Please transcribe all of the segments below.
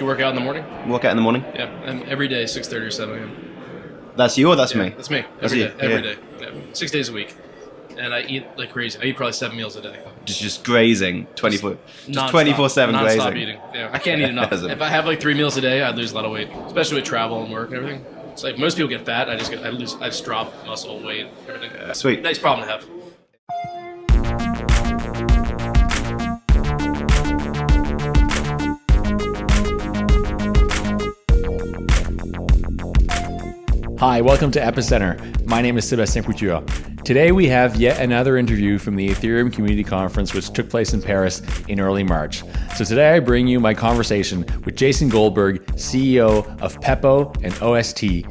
You work out in the morning? Work out in the morning. Yeah, and every day, six thirty or seven a.m. That's you or that's Yeah, me? That's me. That's Every you, day, every yeah. day. Yeah. Six days a week, and I eat like crazy. I eat probably seven meals a day. Just just grazing, twenty four, just Non-stop- twenty four seven non-stop grazing. eating. Yeah, I can't eat enough. If I have like three meals a day, I'd lose a lot of weight, especially with travel and work and everything. It's like most people get fat. I just get, I lose, I just drop muscle, weight, everything. Sweet. Nice problem to have. Hi, welcome to Epicenter. My name is Sebastien Couture. Today we have yet another interview from the Ethereum Community Conference, which took place in Paris in early March. So today I bring you my conversation with Jason Goldberg, CEO of Pepo and OST,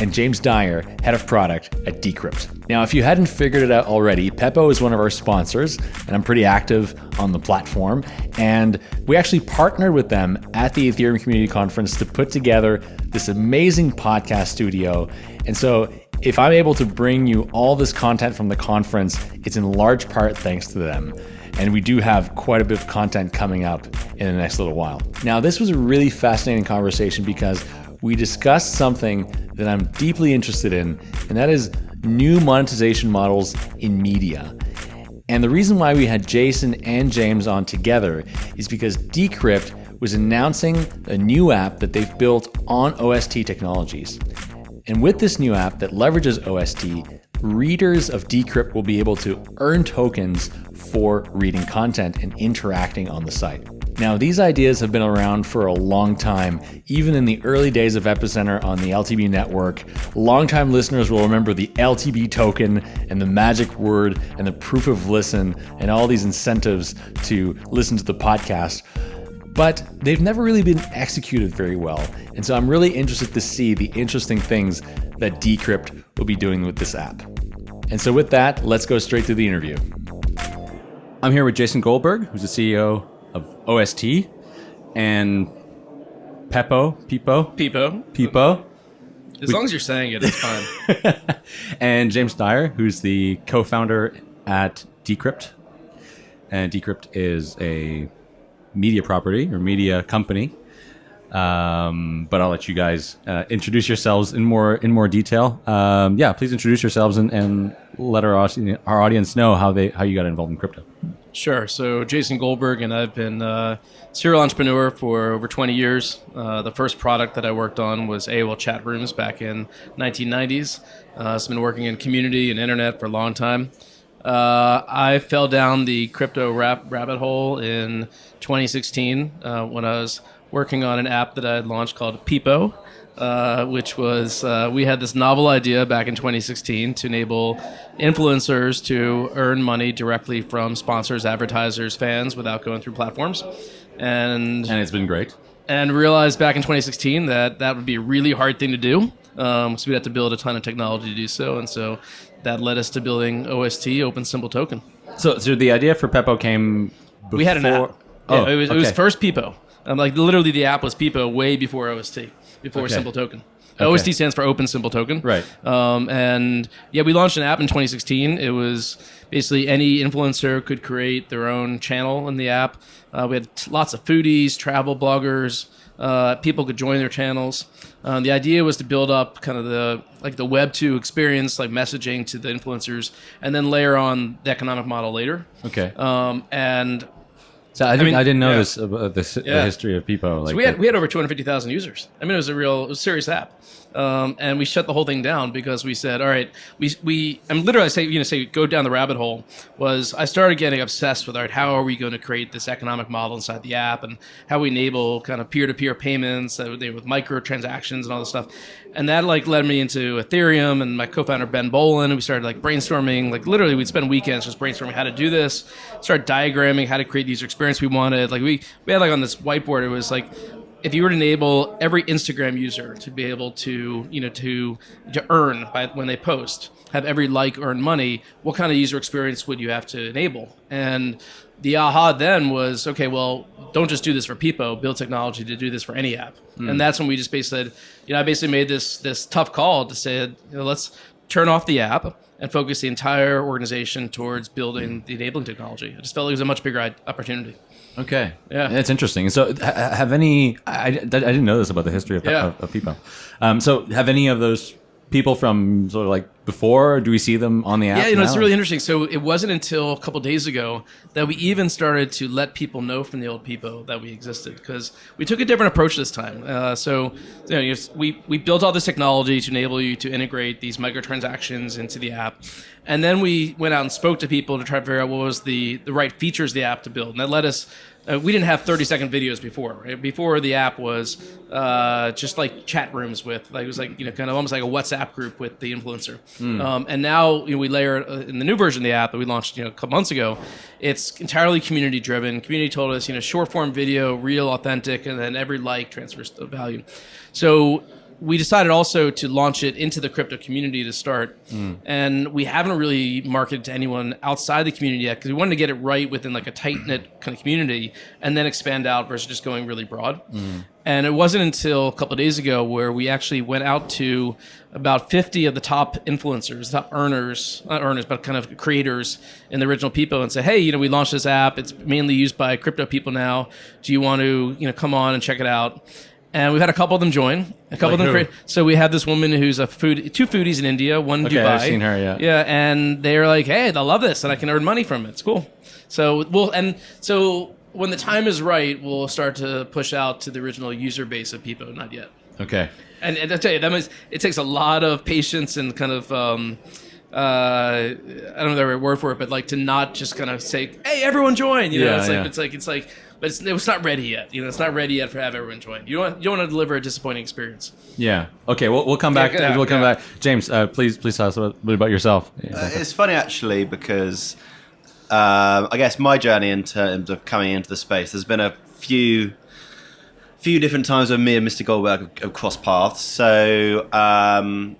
and James Dyer, head of product at Decrypt. Now, if you hadn't figured it out already, Pepo is one of our sponsors, and I'm pretty active on the platform. And we actually partnered with them at the Ethereum Community Conference to put together this amazing podcast studio. And so, if I'm able to bring you all this content from the conference, it's in large part thanks to them. And we do have quite a bit of content coming up in the next little while. Now, this was a really fascinating conversation because we discussed something that I'm deeply interested in, and that is new monetization models in media. And the reason why we had Jason and James on together is because Decrypt was announcing a new app that they've built on OST technologies. And with this new app that leverages OST, readers of Decrypt will be able to earn tokens for reading content and interacting on the site. Now, these ideas have been around for a long time, even in the early days of Epicenter on the LTB network. Longtime listeners will remember the LTB token and the magic word and the proof of listen and all these incentives to listen to the podcast. But they've never really been executed very well. And so I'm really interested to see the interesting things that Decrypt will be doing with this app. And so, with that, let's go straight to the interview. I'm here with Jason Goldberg, who's the CEO of OST, and Peppo, Peepo, Peepo. Peepo, As long as you're saying it, it's fine. and James Dyer, who's the co-founder at Decrypt. And Decrypt is a media property or media company. Um, but I'll let you guys uh, introduce yourselves in more in more detail. Um, yeah, please introduce yourselves and, and let our audience, our audience know how they how you got involved in crypto. Sure. So Jason Goldberg and I've been uh, serial entrepreneur for over 20 years. Uh, the first product that I worked on was AOL chat rooms back in 1990s. Uh, I've been working in community and internet for a long time. Uh, I fell down the crypto rap rabbit hole in 2016 uh, when I was working on an app that I had launched called Pepo, uh, which was uh, we had this novel idea back in 2016 to enable influencers to earn money directly from sponsors, advertisers, fans without going through platforms, and And it's been great. and realized back in 2016 that that would be a really hard thing to do. Um, so we'd have to build a ton of technology to do so, and so that led us to building OST, Open Simple Token. So, so the idea for Pepo came. Before, We had an app. Oh, Yeah, it was it was okay. first Pepo. Um, like literally, the app was Pepo way before OST, before Okay. Simple Token. Okay. OST stands for Open Simple Token. Right. Um, and yeah, we launched an app in 2016. It was basically any influencer could create their own channel in the app. Uh, we had t- lots of foodies, travel bloggers. Uh, people could join their channels. Um, the idea was to build up kind of the like the Web two experience, like messaging to the influencers, and then layer on the economic model later. Okay. Um, and So I, didn't, I, mean, didn't know yeah. this uh, about the, the history of Pepo. Like So we had that. we had over 250,000 users. I mean, it was a real, it was a serious app, um, and we shut the whole thing down because we said, all right, we we. I'm literally say you know say go down the rabbit hole. Was I started getting obsessed with all right, how are we going to create this economic model inside the app, and how we enable kind of peer to peer payments uh, with microtransactions and all this stuff, and that like led me into Ethereum and my co-founder Ben Bollen, and we started like brainstorming. Like literally, we'd spend weekends just brainstorming how to do this, start diagramming how to create the user experience we wanted. Like we we had like on this whiteboard, it was like if you were to enable every Instagram user to be able to, you know, to to earn by when they post, have every like earn money, what kind of user experience would you have to enable? And the aha then was, okay, well, don't just do this for Pepo, build technology to do this for any app. Hmm. And that's when we just basically said, you know, I basically made this this tough call to say, you know, let's turn off the app and focus the entire organization towards building the enabling technology. I just felt like it was a much bigger opportunity. Okay. Yeah. It's interesting. So, have any? I, I didn't know this about the history of, Yeah. of, of. Um, so, have any of those people from sort of like before? Do we see them on the app? Yeah, you know, it's really interesting. So it wasn't until a couple days ago that we even started to let Pepo know from the old people that we existed because we took a different approach this time. Uh, so you know, you just- we we built all this technology to enable you to integrate these microtransactions into the app, and then we went out and spoke to people to try to figure out what was the the right features of the app to build, and that led us. Uh, we didn't have 30 second videos before. Right? Before the app was uh, just like chat rooms with, like it was like you know kind of almost like a WhatsApp group with the influencer. Um, and now you know, we layer uh, in the new version of the app that we launched you know a couple months ago. It's entirely community driven. Community told us you know short form video, real, authentic, and then every like transfers the value. So we decided also to launch it into the crypto community to start, mm. and we haven't really marketed to anyone outside the community yet because we wanted to get it right within like a tight knit kind of community, and then expand out versus just going really broad. Mm. And it wasn't until a couple of days ago where we actually went out to about 50 of the top influencers, top earners, not earners, but kind of creators in the original Pepo and say, hey, you know, we launched this app. It's mainly used by crypto people now. Do you want to, you know, come on and check it out? And we've had a couple of them join. A couple Like of them who? create. So we have this woman who's a food, two foodies in India, one in Okay, Dubai. I've seen her, yeah. Yeah, and they're like, hey, they love this, and I can earn money from it. It's cool. So we'll and so when the time is right, we'll start to push out to the original user base of Pepo. Not yet. Okay. And, and I tell you, that means it takes a lot of patience and kind of. Um, uh, I don't know the right word for it, but like to not just kind of say, "Hey, everyone join!" You know, Yeah, it's like yeah. it's like it's like, but it's, it's not ready yet. You know, it's not ready yet for have everyone join. You don't you don't want to deliver a disappointing experience. Yeah. Okay. We'll, we'll come back. yeah, we'll come yeah. back. James, uh, please please tell us a bit about yourself. Uh, it's funny actually because um, I guess my journey in terms of coming into the space, there's been a few few different times when me and Mr. Goldberg have, have crossed paths. So um,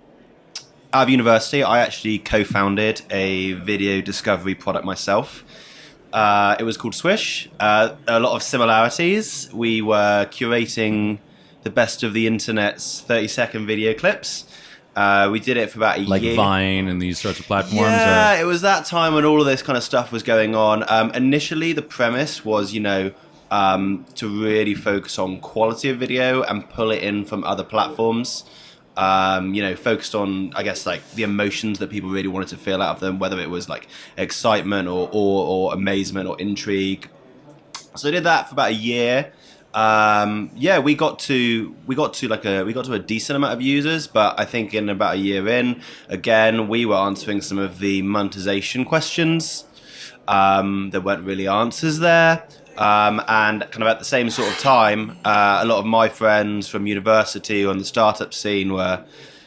out of university, I actually co-founded a video discovery product myself. Uh, it was called Swish. Uh, a lot of similarities. We were curating the best of the internet's 30-second video clips. Uh, we did it for about a like year. Like Vine and these sorts of platforms. Yeah, or- it was that time when all of this kind of stuff was going on. Um, initially, the premise was, you know, um, to really focus on quality of video and pull it in from other platforms. Um, you know, focused on, I guess, like the emotions that people really wanted to feel out of them, whether it was like excitement or or, or amazement or intrigue. So I did that for about a year. Um, yeah, we got to we got to like a we got to a decent amount of users, but I think in about a year in, again, we were answering some of the monetization questions. Um, there weren't really answers there. Um, and kind of at the same sort of time, uh, a lot of my friends from university or in the startup scene were,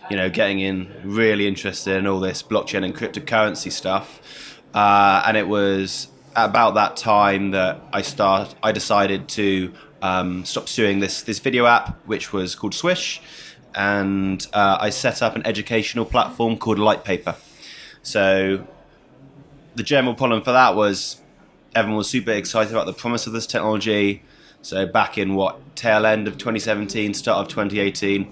you know, getting in really interested in all this blockchain and cryptocurrency stuff. Uh, and it was about that time that I start. I decided to um, stop pursuing this this video app, which was called Swish, and uh, I set up an educational platform called Lightpaper. So the general problem for that was everyone was super excited about the promise of this technology. So back in what tail end of 2017, start of 2018,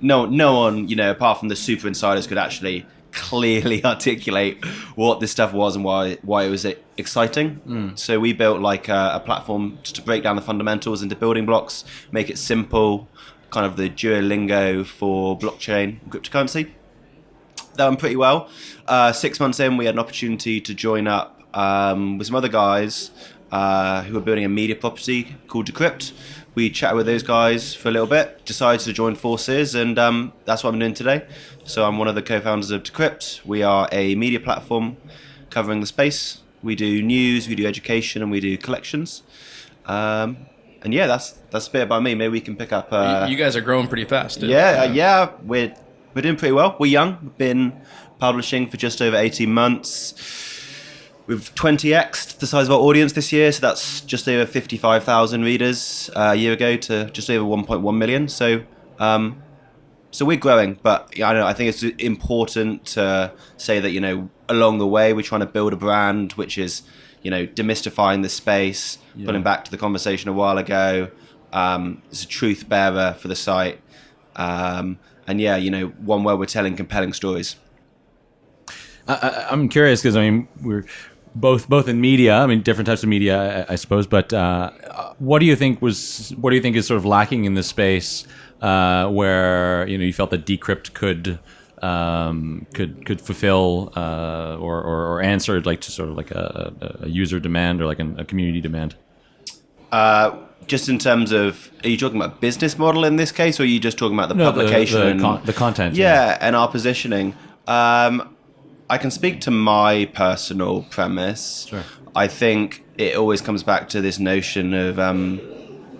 no no one you know apart from the super insiders could actually clearly articulate what this stuff was and why why it was exciting. So we built like a, a platform just to break down the fundamentals into building blocks, make it simple, kind of the Duolingo for blockchain cryptocurrency that went pretty well. Uh, six months in, we had an opportunity to join up um, with some other guys uh, who were building a media property called Decrypt. We chatted with those guys for a little bit, decided to join forces, and um, that's what I'm doing today. So I'm one of the co-founders of Decrypt. We are a media platform covering the space. We do news, we do education, and we do collections. Um, and yeah, that's that's a bit about me. Maybe we can pick up. Uh, you guys are growing pretty fast. yeah, uh, yeah, we're we're doing pretty well. We're young. We've been publishing for just over eighteen months. We've 20xed the size of our audience this year, so that's just over 55,000 readers uh, a year ago to just over 1.1 million. So, um, so we're growing, but yeah, I don't know. I think it's important to say that you know along the way we're trying to build a brand which is you know demystifying the space, putting back to the conversation a while ago. Um, it's a truth bearer for the site, um, and yeah, you know one where we're telling compelling stories. I, I, I'm curious because I mean we're both both in media. I mean, different types of media, I, I suppose. But uh, what do you think was what do you think is sort of lacking in this space uh, where you know you felt that Decrypt could um, could could fulfill uh, or, or, or answer like to sort of like a, a user demand or like a community demand? Uh, just in terms of, are you talking about business model in this case, or are you just talking about the No, publication the and con- the content, Yeah, yeah. and our positioning. Um, I can speak to my personal premise. Sure. I think it always comes back to this notion of, um,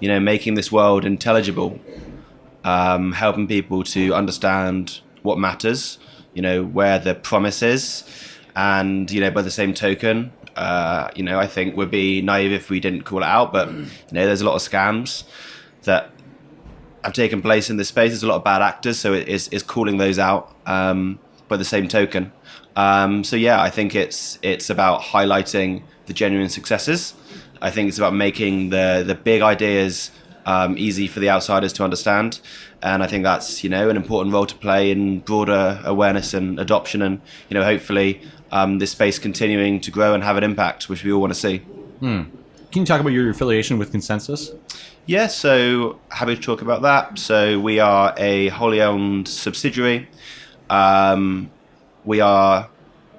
you know, making this world intelligible, um, helping people to understand what matters, you know, where the promise is, and you know, by the same token, uh, you know, I think we'd be naive if we didn't call it out. But you know, there's a lot of scams that have taken place in this space. There's a lot of bad actors, so it is is calling those out. Um, by the same token, um, so yeah, I think it's it's about highlighting the genuine successes. I think it's about making the the big ideas um, easy for the outsiders to understand, and I think that's you know an important role to play in broader awareness and adoption, and you know hopefully um, this space continuing to grow and have an impact, which we all want to see. Can you talk about your affiliation with ConsenSys? Yeah, so happy to talk about that. So we are a wholly owned subsidiary. Um, we are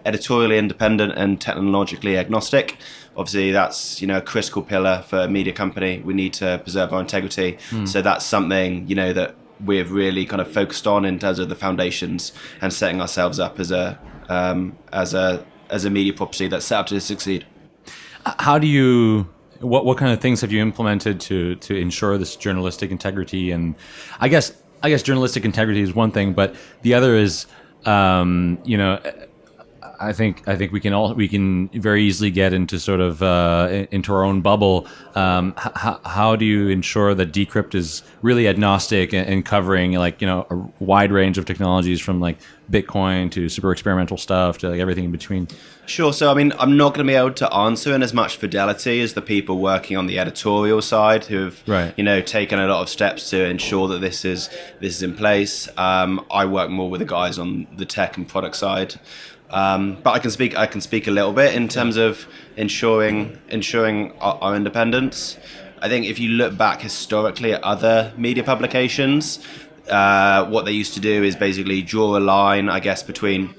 editorially independent and technologically agnostic. Obviously, that's you know a critical pillar for a media company. We need to preserve our integrity. So that's something you know that we've really kind of focused on in terms of the foundations and setting ourselves up as a um, as a as a media property that's set up to succeed. How do you what what kind of things have you implemented to to ensure this journalistic integrity and I guess I guess journalistic integrity is one thing, but the other is um, you know I think I think we can all we can very easily get into sort of uh, into our own bubble. Um, h- h- how do you ensure that Decrypt is really agnostic and, and covering like you know a wide range of technologies from like Bitcoin to super experimental stuff to like everything in between? Sure. So, I mean, I'm not going to be able to answer in as much fidelity as the people working on the editorial side, who have, Right. you know, taken a lot of steps to ensure that this is this is in place. Um, I work more with the guys on the tech and product side, um, but I can speak. I can speak a little bit in terms of ensuring ensuring our, our independence. I think if you look back historically at other media publications, uh, what they used to do is basically draw a line, I guess, between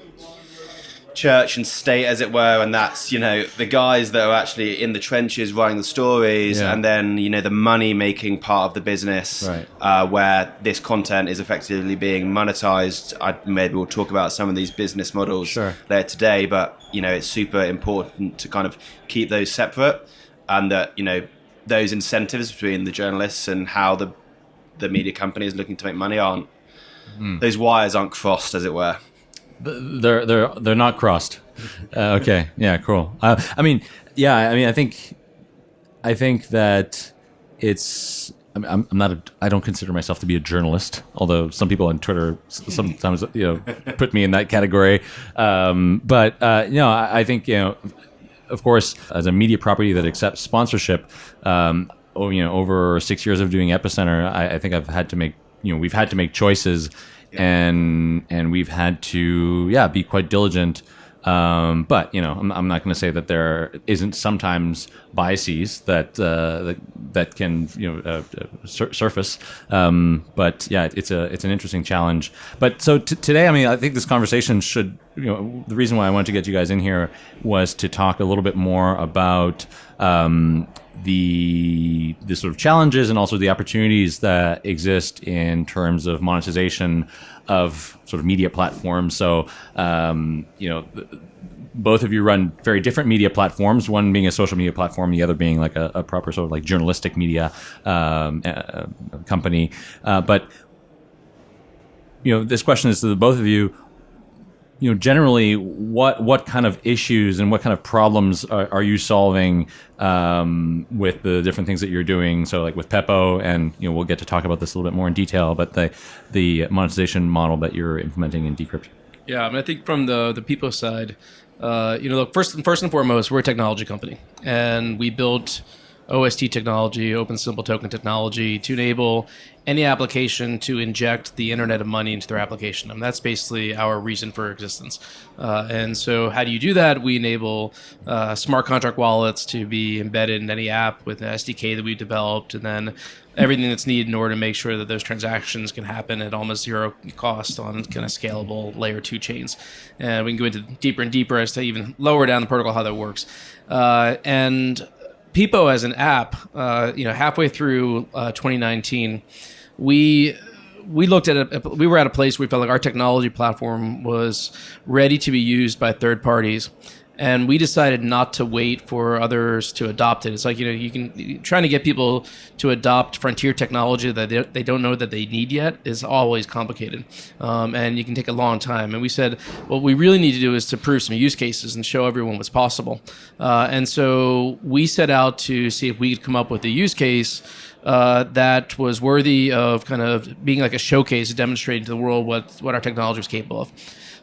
church and state, as it were, and that's you know the guys that are actually in the trenches writing the stories, Yeah. and then you know the money making part of the business, Right. uh, where this content is effectively being monetized. I maybe we'll talk about some of these business models Sure. later today, but you know it's super important to kind of keep those separate, and that you know those incentives between the journalists and how the the media company is looking to make money aren't Hmm. those wires aren't crossed, as it were. They're they're they're not crossed. Uh, okay, yeah, cool. Uh, I mean, yeah, I mean, I think, I think that it's. I'm, I'm not. A, I don't consider myself to be a journalist, although some people on Twitter sometimes you know put me in that category. Um, but uh, you know, I, I think you know, of course, as a media property that accepts sponsorship, um, oh, you know, over six years of doing Epicenter, I, I think I've had to make, you know, we've had to make choices, and and we've had to, yeah, be quite diligent. Um, but you know, I'm, I'm not going to say that there isn't sometimes biases that uh, that, that can you know uh, uh, sur- surface. Um, but yeah, it's a it's an interesting challenge. But so today, I mean, I think this conversation should you know the reason why I wanted to get you guys in here was to talk a little bit more about um, the the sort of challenges and also the opportunities that exist in terms of monetization of sort of media platforms. So um, you know. both of you run very different media platforms. One being a social media platform, the other being like a, a proper sort of like journalistic media um, uh, company. Uh, but you know, this question is to the both of you. You know, generally, what what kind of issues and what kind of problems are, are you solving um, with the different things that you're doing? So, like with Pepo, and you know, we'll get to talk about this a little bit more in detail. But the the monetization model that you're implementing in Decrypt. Yeah, I mean, I think from the the Pepo side, uh, you know, look, first first and foremost, we're a technology company, and we built OST technology, Open Simple Token technology, to enable any application to inject the Internet of Money into their application. And that's basically our reason for existence. Uh, and so, how do you do that? We enable uh, smart contract wallets to be embedded in any app with an SDK that we've developed, and then everything that's needed in order to make sure that those transactions can happen at almost zero cost on kind of scalable layer two chains. And we can go into deeper and deeper as to even lower down the protocol how that works. Uh, and Pepo as an app, uh, you know, halfway through uh, 2019, we we looked at it. We were at a place where we felt like our technology platform was ready to be used by third parties, and we decided not to wait for others to adopt it. It's like you know, you can trying to get people to adopt frontier technology that they, don't know that they need yet is always complicated, um, and you can take a long time. And we said what we really need to do is to prove some use cases and show everyone what's possible. Uh, and so we set out to see if we could come up with a use case. Uh, that was worthy of kind of being like a showcase, demonstrating to the world what what our technology was capable of.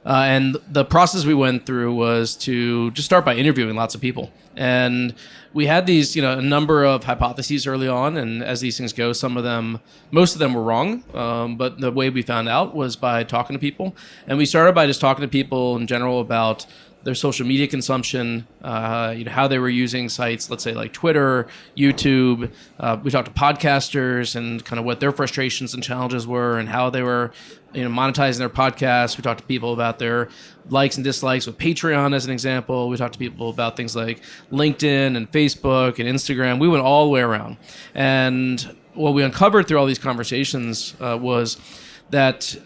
Uh, and the process we went through was to just start by interviewing lots of people. And we had these, you know, a number of hypotheses early on. And as these things go, some of them, most of them were wrong. Um, but the way we found out was by talking to people. And we started by just talking to people in general about their social media consumption, uh, you know, how they were using sites, let's say like Twitter, YouTube. Uh, we talked to podcasters and kind of what their frustrations and challenges were, and how they were, you know, monetizing their podcasts. We talked to people about their likes and dislikes with Patreon, as an example. We talked to people about things like LinkedIn and Facebook and Instagram. We went all the way around, and what we uncovered through all these conversations uh, was that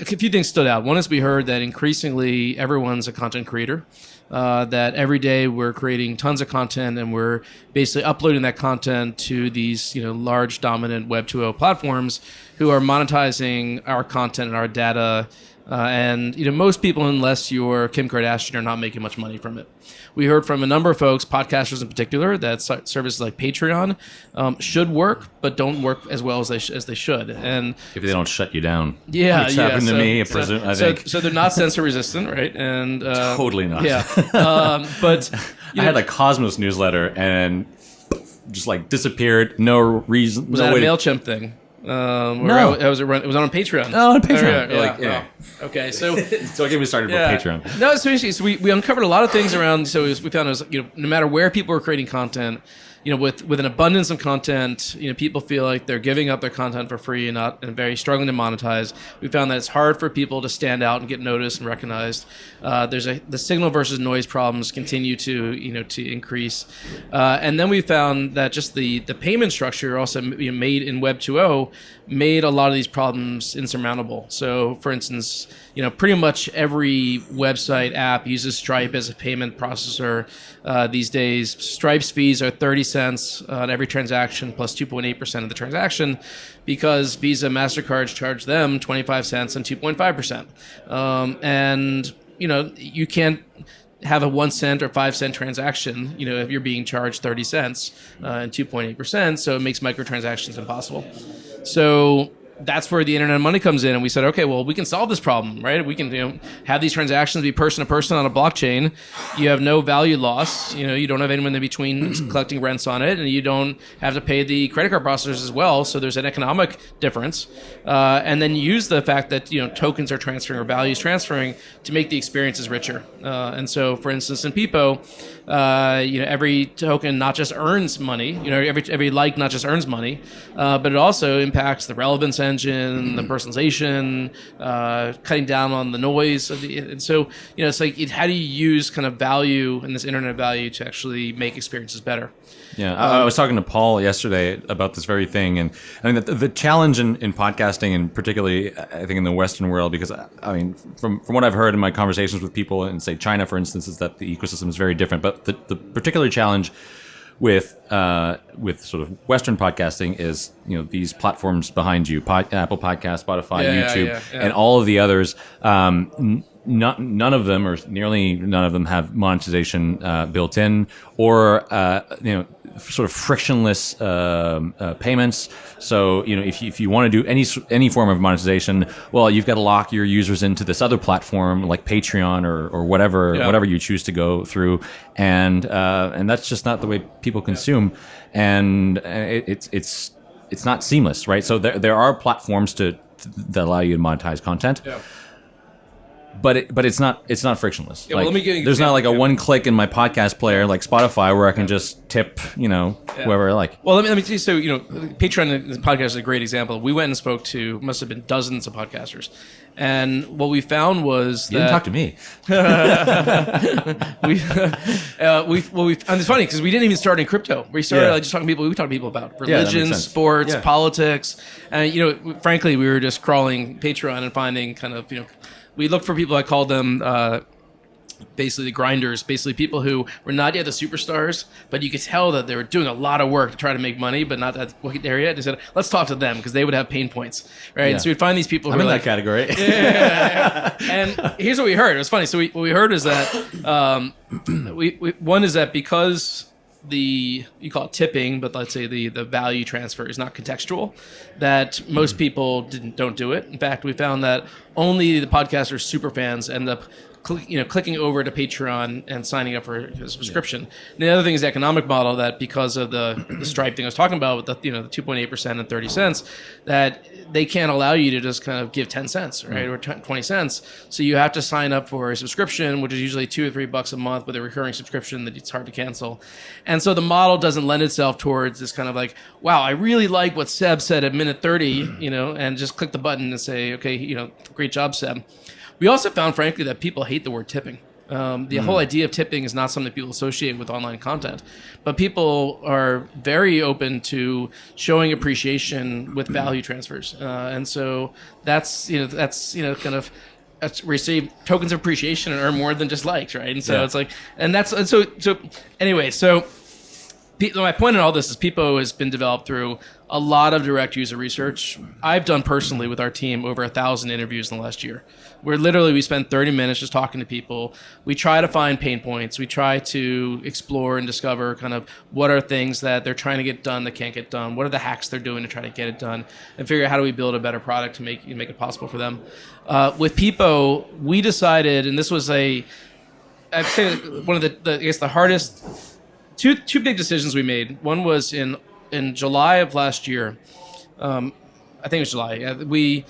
a few things stood out. One is we heard that increasingly everyone's a content creator. Uh, that every day we're creating tons of content and we're basically uploading that content to these you know large dominant Web 2.0 platforms who are monetizing our content and our data. Uh, and you know most people, unless you're Kim Kardashian, are not making much money from it. We heard from a number of folks, podcasters in particular, that services like Patreon um, should work, but don't work as well as they sh- as they should. And if they don't shut you down, yeah, which yeah. happened so, to me. I, so, presume, I so, think so they're not censor resistant, right? And uh, totally not. Yeah, um, but you I had a Cosmos newsletter and just like disappeared. No reason. was no that a way to- Mailchimp thing? Um, No. how- how was it run? It was on Patreon. Oh, on Patreon. Oh, yeah, Like, yeah, yeah. oh. Okay, so So I get me started yeah. with Patreon. No, it's interesting. So we, we uncovered a lot of things around. So was, we found it was you know no matter where people are creating content, you know with with an abundance of content, you know people feel like they're giving up their content for free and not and very struggling to monetize. We found that it's hard for people to stand out and get noticed and recognized. Uh, there's a the signal versus noise problems continue to you know to increase, uh, and then we found that just the the payment structure also you know, made in Web 2.0 made a lot of these problems insurmountable. So, for instance, you know, pretty much every website app uses Stripe as a payment processor uh, these days. Stripe's fees are 30 cents on every transaction plus 2.8% of the transaction because Visa, MasterCard charge them 25 cents and 2.5%. Um, and, you know, you can't have a one cent or five cent transaction, you know, if you're being charged 30 cents uh, and 2.8%. So it makes microtransactions impossible. So that's where the internet of money comes in, and we said, okay, well, we can solve this problem, right? We can you know, have these transactions be person to person on a blockchain. You have no value loss. You know, you don't have anyone in between collecting rents on it, and you don't have to pay the credit card processors as well. So there's an economic difference, uh, and then use the fact that you know tokens are transferring or values transferring to make the experiences richer. Uh, and so, for instance, in Pepo, uh, you know, every token not just earns money, you know, every every like not just earns money, uh, but it also impacts the relevance engine, the personalization, uh, cutting down on the noise. Of the, and so, you know, it's like it, how do you use kind of value and this internet value to actually make experiences better? Yeah, I, I was talking to Paul yesterday about this very thing, and I mean the, the challenge in, in podcasting, and particularly I think in the Western world, because I mean from from what I've heard in my conversations with people in say China, for instance, is that the ecosystem is very different. But the, the particular challenge with uh, with sort of Western podcasting is you know these platforms behind you, Pod, Apple Podcast, Spotify, yeah, YouTube, yeah, yeah. and all of the others. Um, n- not, none of them, or nearly none of them, have monetization uh, built in, or uh, you know, sort of frictionless um, uh, payments. So you know, if you, if you want to do any any form of monetization, well, you've got to lock your users into this other platform like Patreon or, or whatever Yeah. whatever you choose to go through, and uh, and that's just not the way people consume, and uh, it, it's it's it's not seamless, right? So there there are platforms to that allow you to monetize content Yeah. But it, but it's not it's not frictionless. Yeah, well, Like, let me an there's not like a one click in my podcast player like Spotify where I can just tip you know whoever I like. Well, let me, let me tell you. So, you know, Patreon the podcast is a great example. We went and spoke to must have been dozens of podcasters, and what we found was You that didn't talk to me. we, uh, we, well, we, and it's funny because we didn't even start in crypto. We started Yeah. like just talking to people. We talked to people about religion, sports, Yeah. politics, and you know, frankly, we were just crawling Patreon and finding kind of you know, we looked for people. I called them. Uh, basically the grinders, basically people who were not yet the superstars, but you could tell that they were doing a lot of work to try to make money, but not that there yet. They said, let's talk to them because they would have pain points, right? Yeah. So we'd find these people I'm in like, that category. and here's what we heard. It was funny. So we, what we heard is that um, we, we one is that because the you call it tipping, but let's say the the value transfer is not contextual, that most hmm. people didn't don't do it. In fact, we found that only the podcasters super fans end up. You know, clicking over to Patreon and signing up for a subscription. And the other thing is the economic model that because of the, the Stripe thing I was talking about with the you know the two point eight percent and thirty cents, that they can't allow you to just kind of give 10 cents right mm. or 10 20 cents. So you have to sign up for a subscription which is usually two or three bucks a month with a recurring subscription that it's hard to cancel. And so the model doesn't lend itself towards this kind of like wow i really like what seb said at minute 30 you know and just click the button and say okay you know great job seb we also found frankly that people hate the word tipping um, the whole idea of tipping is not something people associate with online content, but people are very open to showing appreciation with value transfers, uh, and so that's you know that's you know kind of that's receive tokens of appreciation and earn more than just likes, right? And so Yeah. it's like, and that's and so so anyway, so Pe- my point in all this is Pepo has been developed through a lot of direct user research. I've done personally with our team over a thousand interviews in the last year, where literally we spend 30 minutes just talking to people. We try to find pain points. We try to explore and discover kind of what are things that they're trying to get done that can't get done. What are the hacks they're doing to try to get it done, and figure out how do we build a better product to make make it possible for them. Uh, with Pepo, we decided, and this was a I'd say one of the, the I guess the hardest two two big decisions we made. One was in in July of last year. Um, I think it was July. We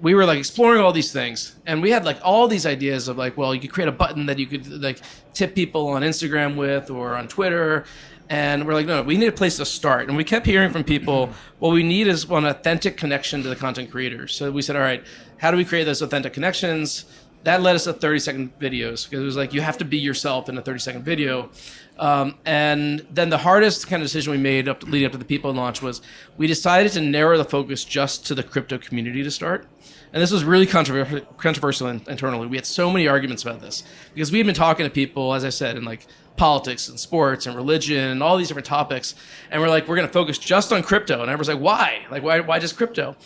we were like exploring all these things, and we had like all these ideas of like, well, you could create a button that you could like tip people on Instagram with or on Twitter. And we're like, no, we need a place to start. And we kept hearing from people, what we need is one authentic connection to the content creators. So we said, all right, how do we create those authentic connections? that led us to 30 second videos because it was like you have to be yourself in a 30 second video um, and then the hardest kind of decision we made up leading up to the Pepo launch was we decided to narrow the focus just to the crypto community to start. And this was really controversial, controversial in, internally. We had so many arguments about this because we had been talking to people as i said in like politics and sports and religion and all these different topics. And we're like we're going to focus just on crypto. And everyone's like why? Like why, why just crypto?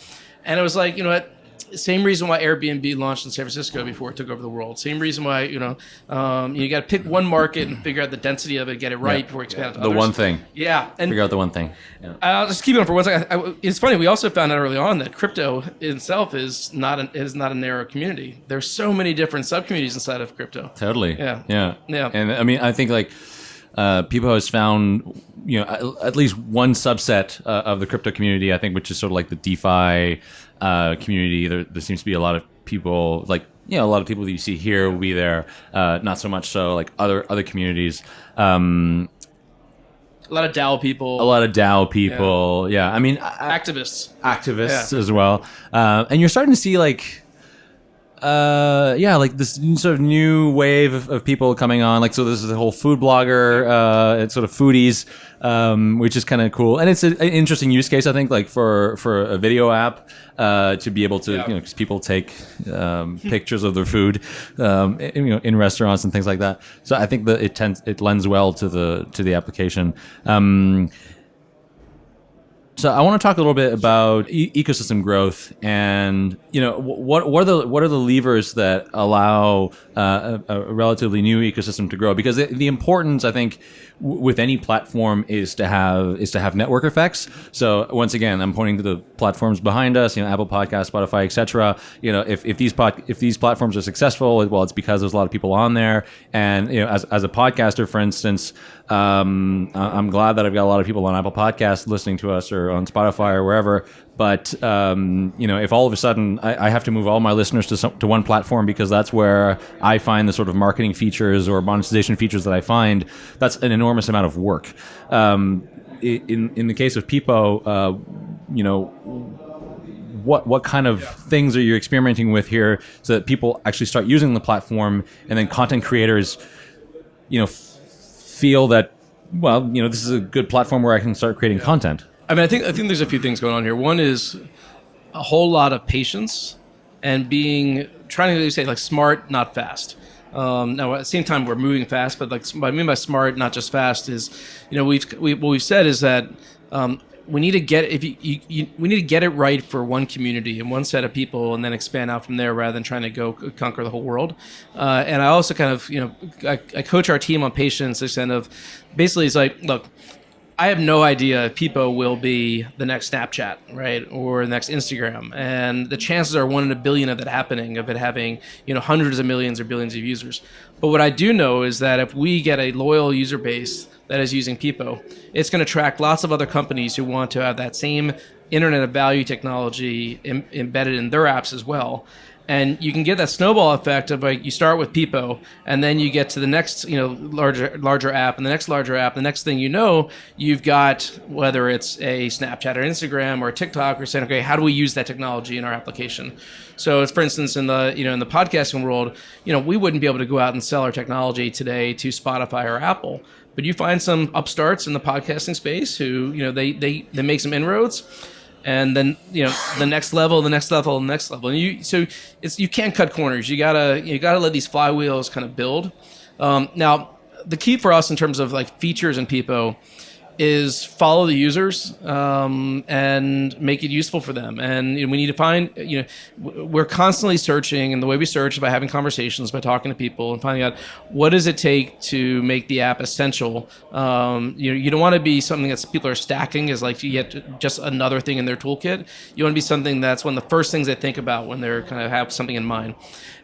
And it was like you know what same reason why Airbnb launched in San Francisco before it took over the world. Same reason why you know um, you got to pick one market and figure out the density of it, get it right Yeah. before expanding. to the one thing. Yeah, and Figure out the one thing. Yeah. I'll just keep it on for one second. I, I- it's funny. We also found out early on that crypto itself is not an, is not a narrow community. There's so many different sub communities inside of crypto. Totally. Yeah. Yeah. Yeah. And I mean, I think like uh, Pepo has found you know at, least one subset uh, of the crypto community. I think which is sort of like the DeFi uh, community. There, there seems to be a lot of people like you know a lot of people that you see here will be there. Uh, not so much so like other other communities. Um, A lot of DAO people, a lot of DAO people. Yeah. I mean, activists. activists Yeah. as well. Uh, and you're starting to see like, uh, yeah, like this sort of new wave of, of people coming on. Like, so this is the whole food blogger, uh, it's sort of foodies, um, which is kind of cool. And it's a, an interesting use case, I think, like for, for a video app, uh, to be able to, Yeah. you know, because people take, um, pictures of their food, um, in, you know, in restaurants and things like that. So I think that it tends, it lends well to the, to the application. Um, So I want to talk a little bit about e- ecosystem growth, and you know what what are the what are the levers that allow uh, a, a, relatively new ecosystem to grow? Because the, the importance, I think, with any platform is to have is to have network effects. So once again, I'm pointing to the platforms behind us, you know, Apple Podcast, Spotify, etc. You know, if, if these pod, if these platforms are successful, well, it's because there's a lot of people on there, and you know, as as a podcaster, for instance, um, I'm glad that I've got a lot of people on Apple Podcasts listening to us or on Spotify or wherever. But um, you know, if all of a sudden I, I, have to move all my listeners to some, to one platform because that's where I find the sort of marketing features or monetization features that I find, that's an enormous amount of work. Um, in in the case of Pepo, uh, you know, what what kind of things are you experimenting with here so that people actually start using the platform and then content creators, you know, feel that well, you know, this is a good platform where I can start creating content. I mean, I think I think there's a few things going on here. One is a whole lot of patience and being trying to say like smart, not fast. Um, now at the same time we're moving fast, but like what I mean by smart, not just fast, is you know we've we, what we've said is that um, we need to get if you, you, you, we need to get it right for one community and one set of people, and then expand out from there rather than trying to go conquer the whole world. Uh, and I also kind of you know I, I coach our team on patience, extent of basically it's like look I have no idea if Pepo will be the next Snapchat, right, or the next Instagram, and the chances are one in a billion of that happening, of it having you know hundreds of millions or billions of users. But what I do know is that if we get a loyal user base that is using Pepo, it's going to attract lots of other companies who want to have that same Internet of Value technology Im- embedded in their apps as well and you can get that snowball effect of like you start with Pepo, and then you get to the next you know larger larger app, and the next larger app. The next thing you know, you've got whether it's a Snapchat or Instagram or TikTok, or saying, okay, how do we use that technology in our application? So, for instance, in the you know in the podcasting world, you know we wouldn't be able to go out and sell our technology today to Spotify or Apple. But you find some upstarts in the podcasting space who you know they they they make some inroads and then you know the next level, the next level, the next level. And you so it's you can't cut corners. You gotta you gotta let these flywheels kind of build. Um, now the key for us in terms of like features and Pepo is follow the users um, and make it useful for them. And you know, we need to find, you know, we're constantly searching, and the way we search is by having conversations, by talking to people, and finding out what does it take to make the app essential. Um, you know, you don't want to be something that people are stacking as like you get just another thing in their toolkit. You want to be something that's one of the first things they think about when they're kind of have something in mind.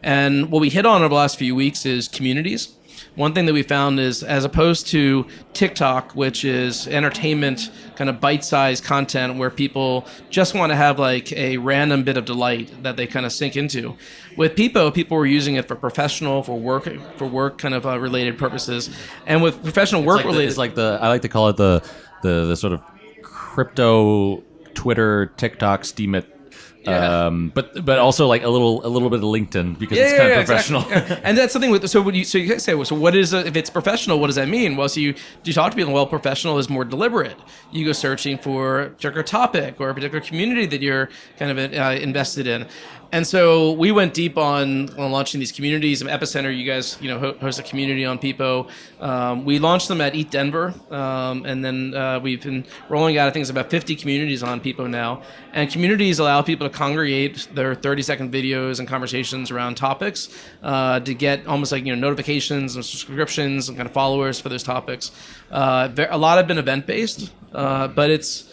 And what we hit on over the last few weeks is communities one thing that we found is as opposed to TikTok, which is entertainment, kind of bite sized content where people just want to have like a random bit of delight that they kind of sink into. With Pepo, people were using it for professional, for work, for work kind of uh, related purposes. And with professional work like related. The, it's like the, I like to call it the, the, the sort of crypto Twitter, TikTok, Steemit yeah. Um, but but also like a little a little bit of LinkedIn because yeah, it's kind yeah, of professional. Exactly. and that's something with so when you so you say so what is if it's professional what does that mean? Well, so you you talk to people well professional is more deliberate. You go searching for a particular topic or a particular community that you're kind of uh, invested in. And so we went deep on, on launching these communities. Epicenter, you guys, you know, host a community on Pepo. Um, we launched them at ETHDenver, um, and then uh, we've been rolling out. I think it's about 50 communities on Pepo now. And communities allow people to congregate their 30 second videos and conversations around topics uh, to get almost like you know notifications and subscriptions and kind of followers for those topics. Uh, a lot have been event based, uh, but it's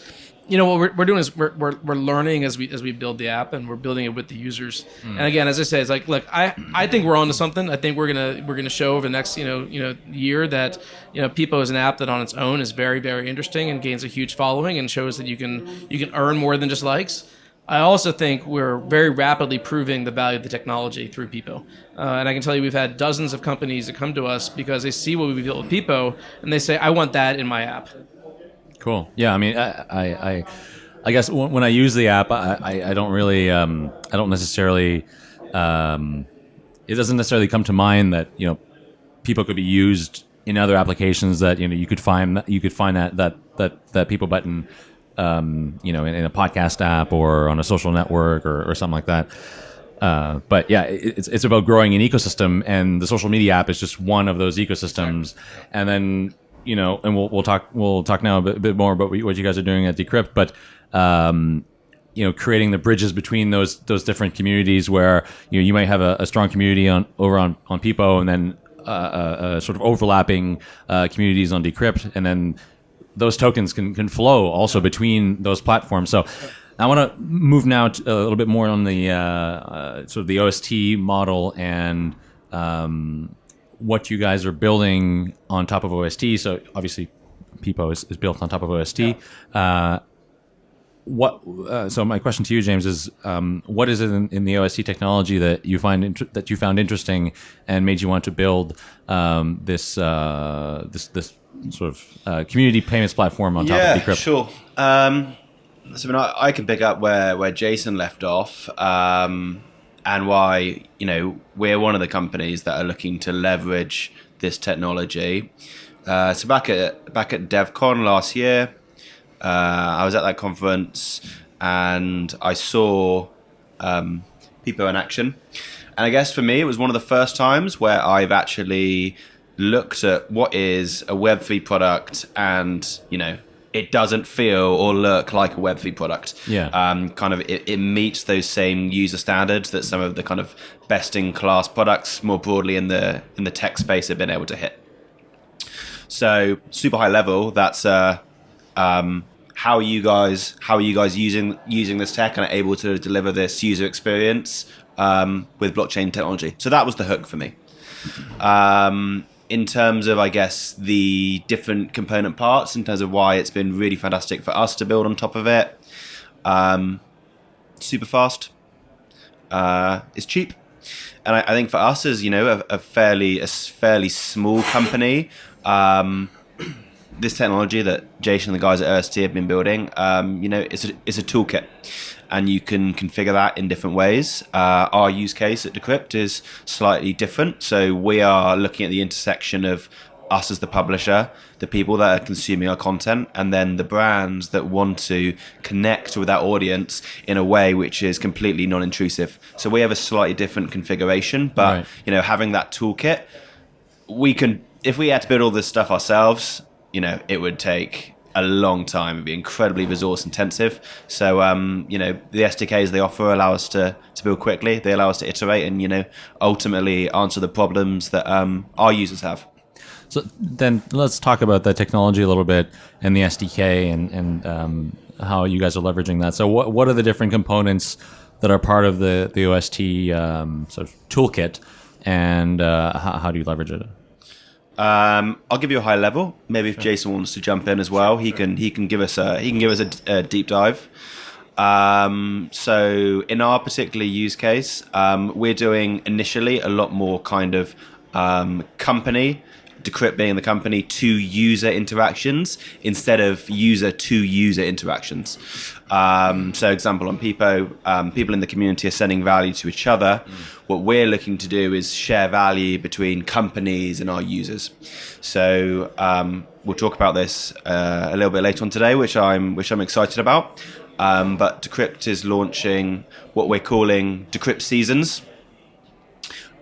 you know what we're, we're doing is we're, we're, we're learning as we as we build the app and we're building it with the users mm. and again as i say it's like look i i think we're on to something i think we're gonna we're gonna show over the next you know you know year that you know Pepo is an app that on its own is very very interesting and gains a huge following and shows that you can you can earn more than just likes I also think we're very rapidly proving the value of the technology through Pepo. Uh, and I can tell you we've had dozens of companies that come to us because they see what we've built with Pepo and they say, I want that in my app. Cool. Yeah. I mean, I, I, I, I guess when I use the app, I, I, I don't really, um, I don't necessarily, um, it doesn't necessarily come to mind that you know, Pepo could be used in other applications that you know you could find you could find that that that that Pepo button, um, you know, in, in, a podcast app or on a social network or, or something like that. Uh, but yeah, it's, it's about growing an ecosystem, and the social media app is just one of those ecosystems. And then you know, and we'll we'll talk we'll talk now a bit, bit more about what you guys are doing at Decrypt, but um, you know, creating the bridges between those those different communities where you know you might have a, a strong community on over on on Pepo, and then uh, uh, uh, sort of overlapping uh, communities on Decrypt, and then those tokens can can flow also between those platforms. So. I want to move now to a little bit more on the uh, uh, sort of the OST model and um, what you guys are building on top of OST. So obviously, Pepo is, is built on top of OST. Uh, what? Uh, so my question to you, James, is um, what is it in, in, the OST technology that you find int- that you found interesting and made you want to build um, this uh, this this sort of uh, community payments platform on top yeah, of Decrypt? Sure. Um, so I, mean, I, I, can pick up where where Jason left off. Um, and why you know we're one of the companies that are looking to leverage this technology. Uh, so back at back at DevCon last year, uh, I was at that conference and I saw um, Pepo in action. And I guess for me, it was one of the first times where I've actually looked at what is a Web3 product and, you know, it doesn't feel or look like a Web3 product. Yeah. Um, kind of, it, it meets those same user standards that some of the kind of best in class products more broadly in the in the tech space have been able to hit. So super high level. That's uh, um, how are you guys how are you guys using using this tech and are able to deliver this user experience um, with blockchain technology. So that was the hook for me. Um, in terms of, I guess, the different component parts, in terms of why it's been really fantastic for us to build on top of it. Um, super fast. Uh, it's cheap, and I, I, think for us as you know a, a fairly a fairly small company, um, this technology that Jason and the guys at OST have been building, um, you know, it's a, it's a toolkit and you can configure that in different ways. Uh, our use case at Decrypt is slightly different. So we are looking at the intersection of us as the publisher, the people that are consuming our content, and then the brands that want to connect with that audience in a way which is completely non-intrusive. So we have a slightly different configuration, but right. you know, having that toolkit, we can if we had to build all this stuff ourselves, you know, it would take a long time. It'd be incredibly resource intensive. So, um, you know, the SDKs they offer allow us to, to build quickly. They allow us to iterate and, you know, ultimately answer the problems that um, our users have. So then let's talk about the technology a little bit and the SDK and, and um, how you guys are leveraging that. So what, what are the different components that are part of the, the OST um, sort of toolkit and uh, how, how do you leverage it? Um, I'll give you a high level. Maybe if Jason wants to jump in as well, he can he can give us a he can give us a, a deep dive. Um, so in our particular use case, um, we're doing initially a lot more kind of um, company Decrypt being the company to user interactions instead of user to user interactions. Um, so, example on Pepo, um, people in the community are sending value to each other. Mm. What we're looking to do is share value between companies and our users. So, um, we'll talk about this uh, a little bit later on today, which I'm which I'm excited about. Um, but Decrypt is launching what we're calling Decrypt Seasons.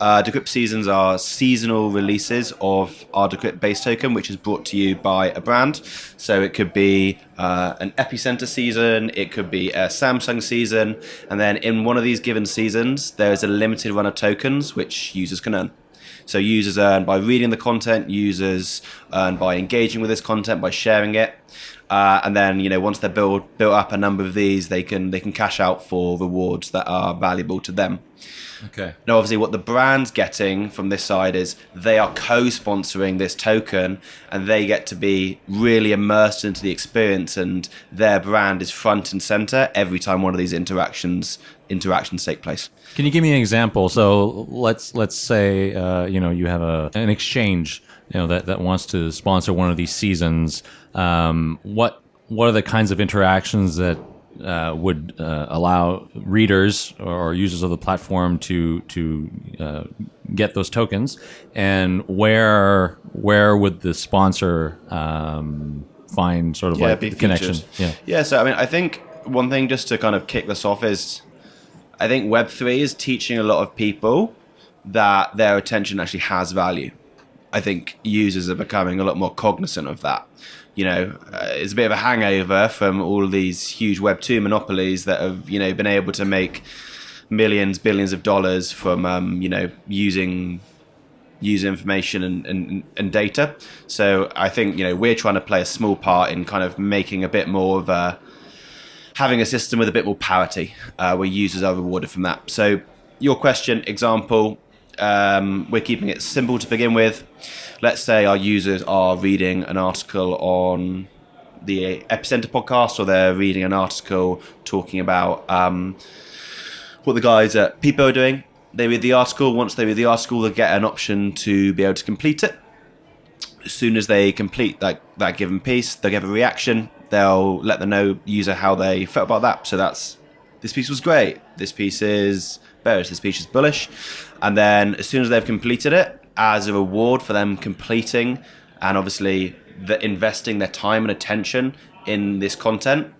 Uh, Decrypt Seasons are seasonal releases of our Decrypt base token, which is brought to you by a brand. So it could be uh, an Epicenter season, it could be a Samsung season, and then in one of these given seasons, there is a limited run of tokens which users can earn. So users earn by reading the content, users earn by engaging with this content, by sharing it. Uh, and then you know once they're built built up a number of these, they can they can cash out for rewards that are valuable to them. Okay. Now, obviously, what the brand's getting from this side is they are co-sponsoring this token, and they get to be really immersed into the experience, and their brand is front and center every time one of these interactions interactions take place. Can you give me an example? So let's let's say uh, you know you have a an exchange you know that, that wants to sponsor one of these seasons. Um, what what are the kinds of interactions that uh, would uh, allow readers or users of the platform to to uh, get those tokens, and where where would the sponsor um, find sort of yeah, like the connection? Yeah, yeah. So I mean, I think one thing just to kind of kick this off is, I think Web three is teaching a lot of people that their attention actually has value. I think users are becoming a lot more cognizant of that. You know, uh, it's a bit of a hangover from all these huge Web two monopolies that have you know been able to make millions, billions of dollars from um, you know using user information and, and, and data. So I think you know we're trying to play a small part in kind of making a bit more of a having a system with a bit more parity uh, where users are rewarded from that. So your question, example, um, we're keeping it simple to begin with. Let's say our users are reading an article on the Epicenter podcast, or they're reading an article talking about um, what the guys at Pepo are doing. They read the article. Once they read the article, they get an option to be able to complete it. As soon as they complete that, that given piece, they'll give a reaction. They'll let the know user how they felt about that. So that's this piece was great. This piece is bearish. This piece is bullish. And then as soon as they've completed it, as a reward for them completing and obviously the investing their time and attention in this content,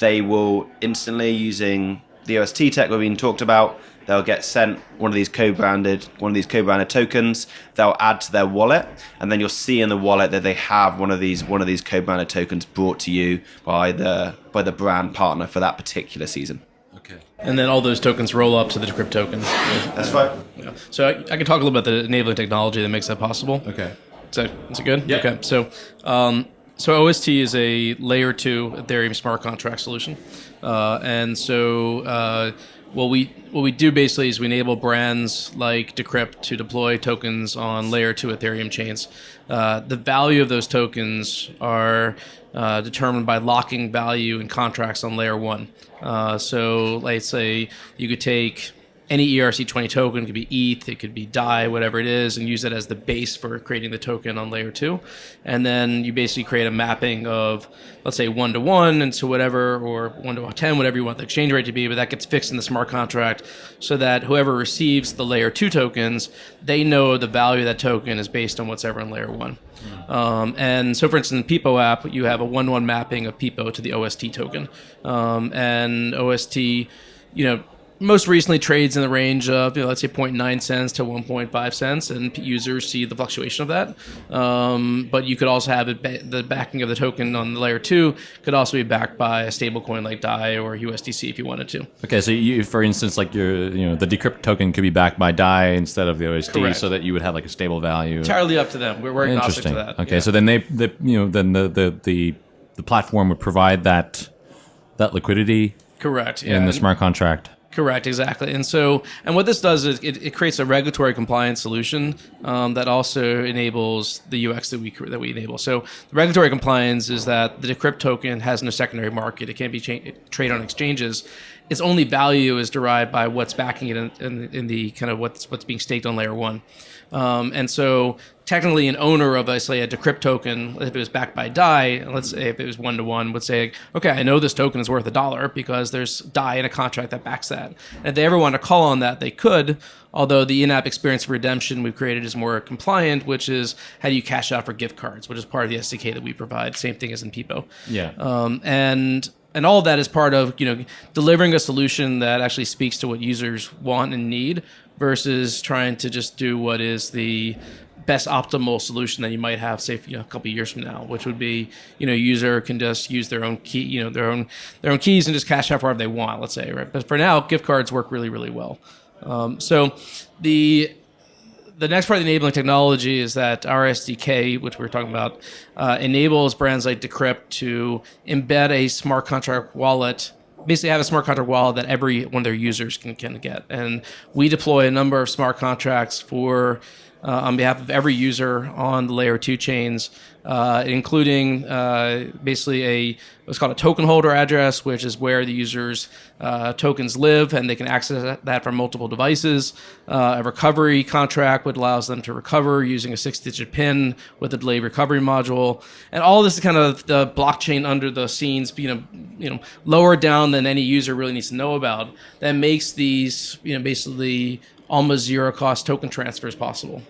they will instantly using the OST tech we've been talked about. They'll get sent one of these co-branded one of these co-branded tokens. They'll add to their wallet, and then you'll see in the wallet that they have one of these one of these co-branded tokens brought to you by the by the brand partner for that particular season. Okay. And then all those tokens roll up to the Decrypt token. That's right. Yeah. So I, I can talk a little about the enabling technology that makes that possible. Okay. Is that is it good? Yeah. Okay. So, um, so OST is a layer two Ethereum smart contract solution, uh, and so uh, what we what we do basically is we enable brands like Decrypt to deploy tokens on layer two Ethereum chains. Uh, the value of those tokens are uh, determined by locking value in contracts on layer one. Uh, so, let's say you could take any E ERC20 token, could be ETH, it could be DAI, whatever it is, and use it as the base for creating the token on layer two. And then you basically create a mapping of, let's say, one to one, and so whatever, or one to 10, whatever you want the exchange rate to be, but that gets fixed in the smart contract so that whoever receives the layer two tokens, they know the value of that token is based on what's ever in layer one. Um, and so, for instance, in Pepo app, you have a one to one mapping of Pepo to the OST token, um, and OST, you know, most recently trades in the range of you know, let's say 0.9 cents to 1.5 cents, and users see the fluctuation of that. Um, but you could also have it ba- the backing of the token on the layer two could also be backed by a stablecoin like DAI or USDC if you wanted to. Okay, so you, for instance, like your, you know, the decrypt token could be backed by DAI instead of the OST, Correct. so that you would have like a stable value. Entirely up to them. We're, we're agnostic to that. Okay, Yeah. so then they, the, you know, then the, the the the platform would provide that that liquidity correct. Yeah. in the smart contract. Correct, exactly. And so, and what this does is it, it creates a regulatory compliance solution um, that also enables the UX that we that we enable. So, the regulatory compliance is that the Decrypt token has no secondary market; it can't be traded on exchanges. Its only value is derived by what's backing it in, in, in the kind of what's what's being staked on layer one. Um, and so, technically, an owner of, let's say, a Decrypt token, if it was backed by DAI, let's say if it was one to one, would say, okay, I know this token is worth a dollar because there's DAI in a contract that backs that. And if they ever want to call on that, they could. Although the in-app experience for redemption we've created is more compliant, which is how do you cash out for gift cards, which is part of the SDK that we provide. Same thing as in Pepo Yeah. um, and and all that is part of you know delivering a solution that actually speaks to what users want and need versus trying to just do what is the best optimal solution that you might have say you know, a couple years from now which would be you know user can just use their own key you know their own their own keys and just cash out wherever they want let's say right? But for now gift cards work really really well. Um, so the the next part of the enabling technology is that our SDK, which we are talking about, uh, enables brands like Decrypt to embed a smart contract wallet. Basically, have a smart contract wallet that every one of their users can, can get. And we deploy a number of smart contracts for uh, on behalf of every user on the layer two chains, uh, including uh, basically a what's called a token holder address, which is where the user's uh, tokens live, and they can access that from multiple devices. Uh, a recovery contract, which allows them to recover using a six-digit PIN with a delayed recovery module, and all this is kind of the blockchain under the scenes, you know, you know, lower down than any user really needs to know about. That makes these, you know, basically almost zero-cost token transfers possible.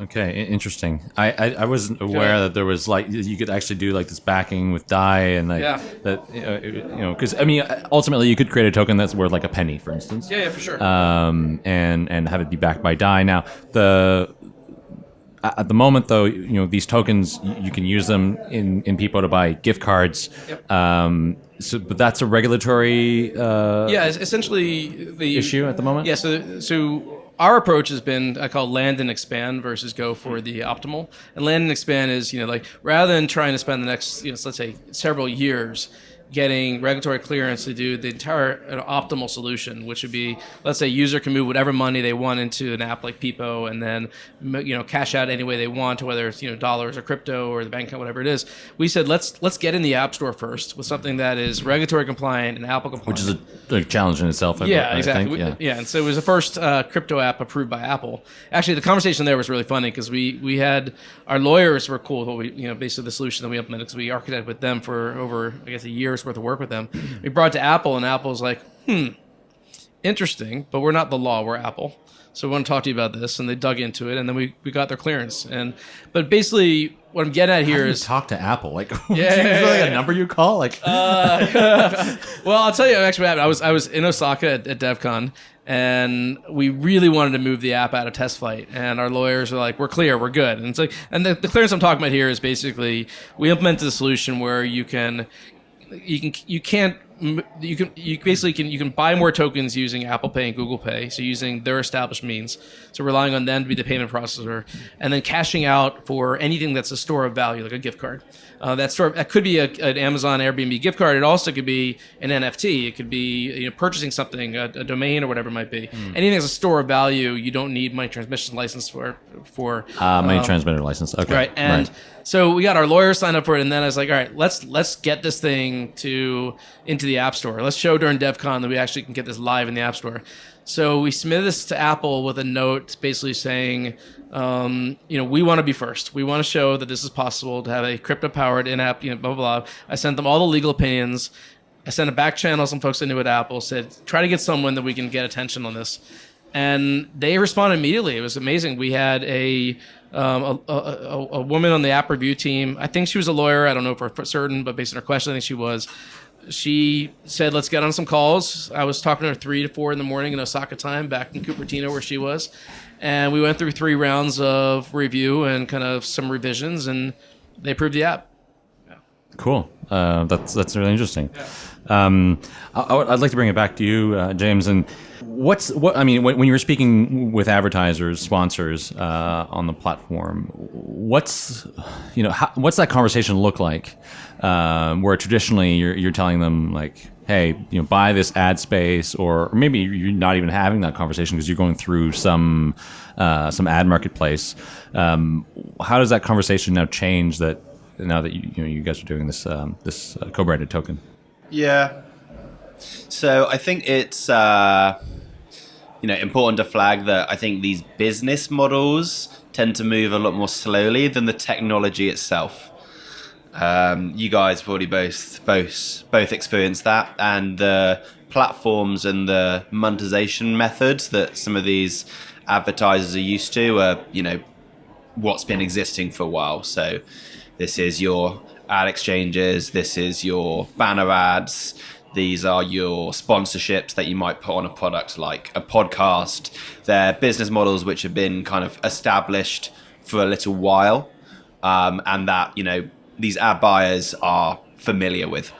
Okay, interesting. I, I, I wasn't aware that there was like you could actually do like this backing with Dai and like Yeah. that uh, you know because I mean ultimately you could create a token that's worth like a penny for instance. Yeah, yeah, for sure. Um, and and have it be backed by Dai. Now the at the moment though you know these tokens you can use them in in Pepo to buy gift cards. Yep. Um, so but that's a regulatory uh, yeah, essentially the issue at the moment. Yeah, so so our approach has been I call land and expand versus go for the optimal. And land and expand is you know like rather than trying to spend the next you know let's say several years getting regulatory clearance to do the entire optimal solution, which would be let's say user can move whatever money they want into an app like Pepo and then you know cash out any way they want, whether it's you know dollars or crypto or the bank account, whatever it is. We said let's let's get in the app store first with something that is regulatory compliant and Apple compliant, Which is a, a challenge in itself. I, yeah, exactly. Think. We- yeah. and so it was the first uh, crypto app approved by Apple. Actually, the conversation there was really funny because we we had our lawyers were cool with what we you know basically the solution that we implemented because we architected with them for over I guess a year's worth of work with them. We brought it to Apple, and Apple's like, hmm, interesting, but we're not the law. We're Apple. So we want to talk to you about this, and they dug into it, and then we, we got their clearance. And but basically, what I'm getting at here is talk to Apple? Like, Yeah, is yeah, yeah, like yeah. a number you call? Like, Well, I'll tell you actually what happened. I was I was in Osaka at, at DevCon, and we really wanted to move the app out of TestFlight. And our lawyers were like, "We're clear, we're good." And it's like, and the, the clearance I'm talking about here is basically we implemented a solution where you can, you can, you can't. You can you basically can you can buy more tokens using Apple Pay and Google Pay, so using their established means. So relying on them to be the payment processor, and then cashing out for anything that's a store of value, like a gift card. Uh, that store that could be a, an Amazon Airbnb gift card. It also could be an NFT. It could be you know, purchasing something, a, a domain or whatever it might be. Anything that's a store of value, you don't need money transmission license for. For uh, money transmitter license. Okay. right, and so we got our lawyer signed up for it, and then I was like, all right, let's let's get this thing to into the App Store. Let's show during DevCon that we actually can get this live in the App Store. So we submitted this to Apple with a note basically saying, um, you know, we want to be first. We want to show that this is possible to have a crypto-powered in-app, you know, blah blah blah. I sent them all the legal opinions. I sent a back channel. Some folks I knew at Apple said, try to get someone that we can get attention on this and they responded immediately. It was amazing. We had a um, a, a, a, a woman on the app review team. I think she was a lawyer. I don't know for for certain, but based on her question, I think she was. She said, "Let's get on some calls." I was talking to her three to four in the morning in Osaka time, back in Cupertino where she was, and we went through three rounds of review and kind of some revisions, and they approved the app. Cool. Uh, that's that's really interesting. Um, I, would- like to bring it back to you, uh, James. And what's what? I mean, when, when you were speaking with advertisers, sponsors uh, on the platform, what's you know, how, what's that conversation look like? Um, where traditionally you're you're telling them like, hey, you know, buy this ad space, or, or maybe you're not even having that conversation because you're going through some uh, some ad marketplace. Um, how does that conversation now change that? Now that you, you know you guys are doing this um, this uh, co-branded token, Yeah. So I think it's uh, you know important to flag that I think these business models tend to move a lot more slowly than the technology itself. Um, you guys have already both both both experienced that, and the platforms and the monetization methods that some of these advertisers are used to are you know what's been existing for a while. So this is your ad exchanges, this is your banner ads, these are your sponsorships that you might put on a product like a podcast. They're business models which have been kind of established for a little while, um, and that you know these ad buyers are familiar with.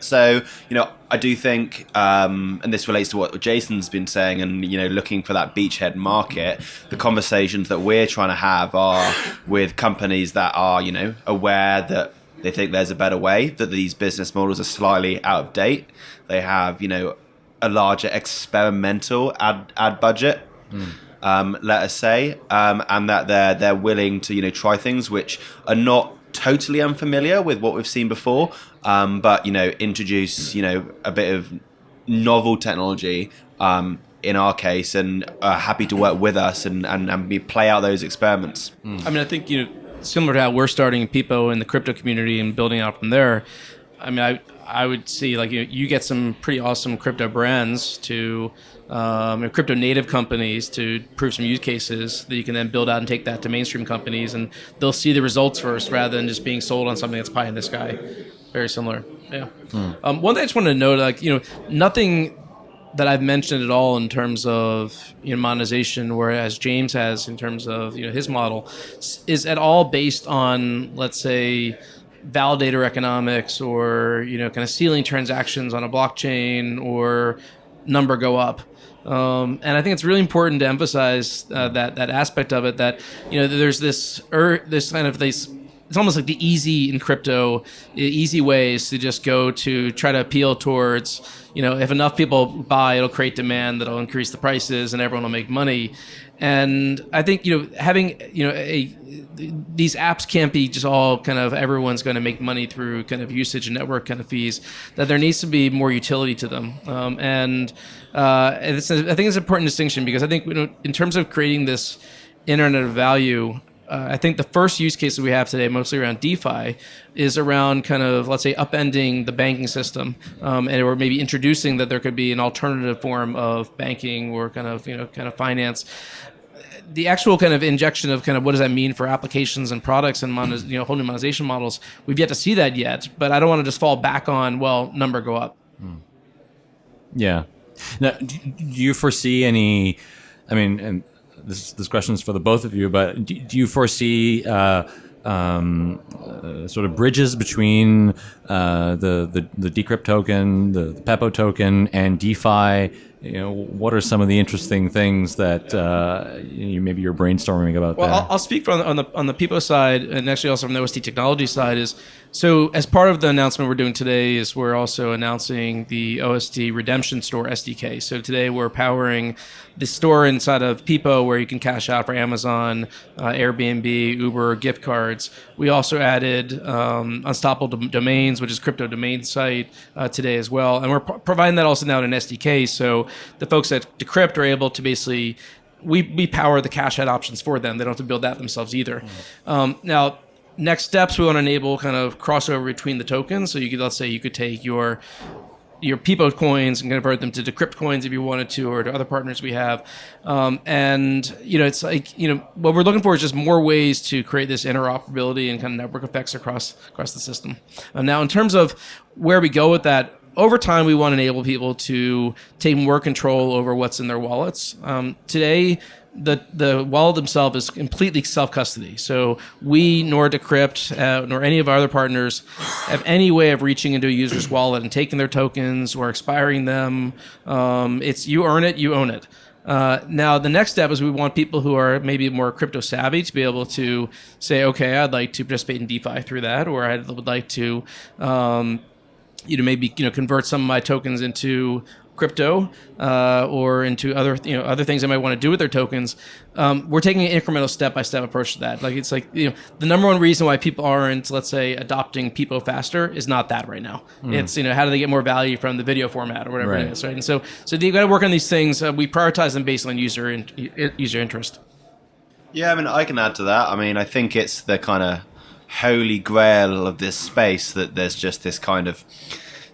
So, you know, I do think, um, and this relates to what Jason's been saying, and, you know, looking for that beachhead market, the conversations that we're trying to have are with companies that are, you know, aware that they think there's a better way, that these business models are slightly out of date. They have, you know, a larger experimental ad, ad budget. Um, let us say, um, and that they're they're willing to you know try things which are not totally unfamiliar with what we've seen before, um, but you know introduce you know a bit of novel technology um, in our case, and are happy to work with us and and, and be, play out those experiments. I mean, I think you know, similar to how we're starting Pepo in the crypto community and building out from there. I mean, I I would see like you, you get some pretty awesome crypto brands to um, crypto native companies to prove some use cases that you can then build out and take that to mainstream companies, and they'll see the results first rather than just being sold on something that's pie in the sky. Very similar. Yeah. Um, one thing I just wanted to note, like you know, nothing that I've mentioned at all in terms of you know, monetization, whereas James has in terms of you know his model, is at all based on let's say validator economics or you know kind of sealing transactions on a blockchain or number go up. Um, and I think it's really important to emphasize uh, that that aspect of it. That you know, there's this er, this kind of this. It's almost like the easy in crypto, easy ways to just go to try to appeal towards. You know, if enough people buy, it'll create demand that'll increase the prices, and everyone will make money. And I think you know having you know a these apps can't be just all kind of everyone's going to make money through kind of usage and network kind of fees. That there needs to be more utility to them. Um, and uh, and I think it's an important distinction because I think you know, in terms of creating this internet of value. Uh, I think the first use case that we have today, mostly around DeFi, is around kind of let's say upending the banking system, um, and or maybe introducing that there could be an alternative form of banking or kind of you know kind of finance. The actual kind of injection of kind of what does that mean for applications and products and you know whole new monetization models we've yet to see that yet but i don't want to just fall back on well number go up. Yeah. Now do you foresee any i mean this this question is for the both of you but do, do you foresee uh, um, uh, sort of bridges between uh, the, the the decrypt token, the, the Pepo token, and DeFi you know, what are some of the interesting things that uh, you, maybe you're brainstorming about? Well, I'll, I'll, speak from on the on the Pepo side, and actually also from the OST technology side. Is so as part of the announcement we're doing today is we're also announcing the OST Redemption Store SDK. So today we're powering the store inside of Pepo where you can cash out for Amazon, uh, Airbnb, Uber, gift cards. We also added um, Unstoppable Domains, which is crypto domain site uh, today as well, and we're pro- providing that also now in an SDK. So the folks at Decrypt are able to basically we, we power the cash out options for them. They don't have to build that themselves either. Mm-hmm. Um, now, next steps we want to enable kind of crossover between the tokens. So you could let's say you could take your your Pepo coins and convert them to Decrypt coins if you wanted to, or to other partners we have. Um, and you know, it's like you know what we're looking for is just more ways to create this interoperability and kind of network effects across across the system. Uh, now, in terms of where we go with that, over time, we want to enable people to take more control over what's in their wallets. Um, today, the the wallet themselves is completely self custody. So we nor Decrypt uh, nor any of our other partners have any way of reaching into a user's wallet and taking their tokens or expiring them. Um, it's you earn it, you own it. Uh, now, the next step is we want people who are maybe more crypto savvy to be able to say, okay, I'd like to participate in DeFi through that, or I would like to um, you know maybe you know convert some of my tokens into crypto uh, or into other you know other things they might want to do with their tokens. Um, we're taking an incremental step by step approach to that. Like it's like you know the number one reason why people aren't let's say adopting Pepo faster is not that right now. Mm. It's you know how do they get more value from the video format or whatever right. it is, right? And so so you got to work on these things. Uh, we prioritize them based on user in, user interest. Yeah, I mean I can add to that. I mean I think it's the kind of holy grail of this space that there's just this kind of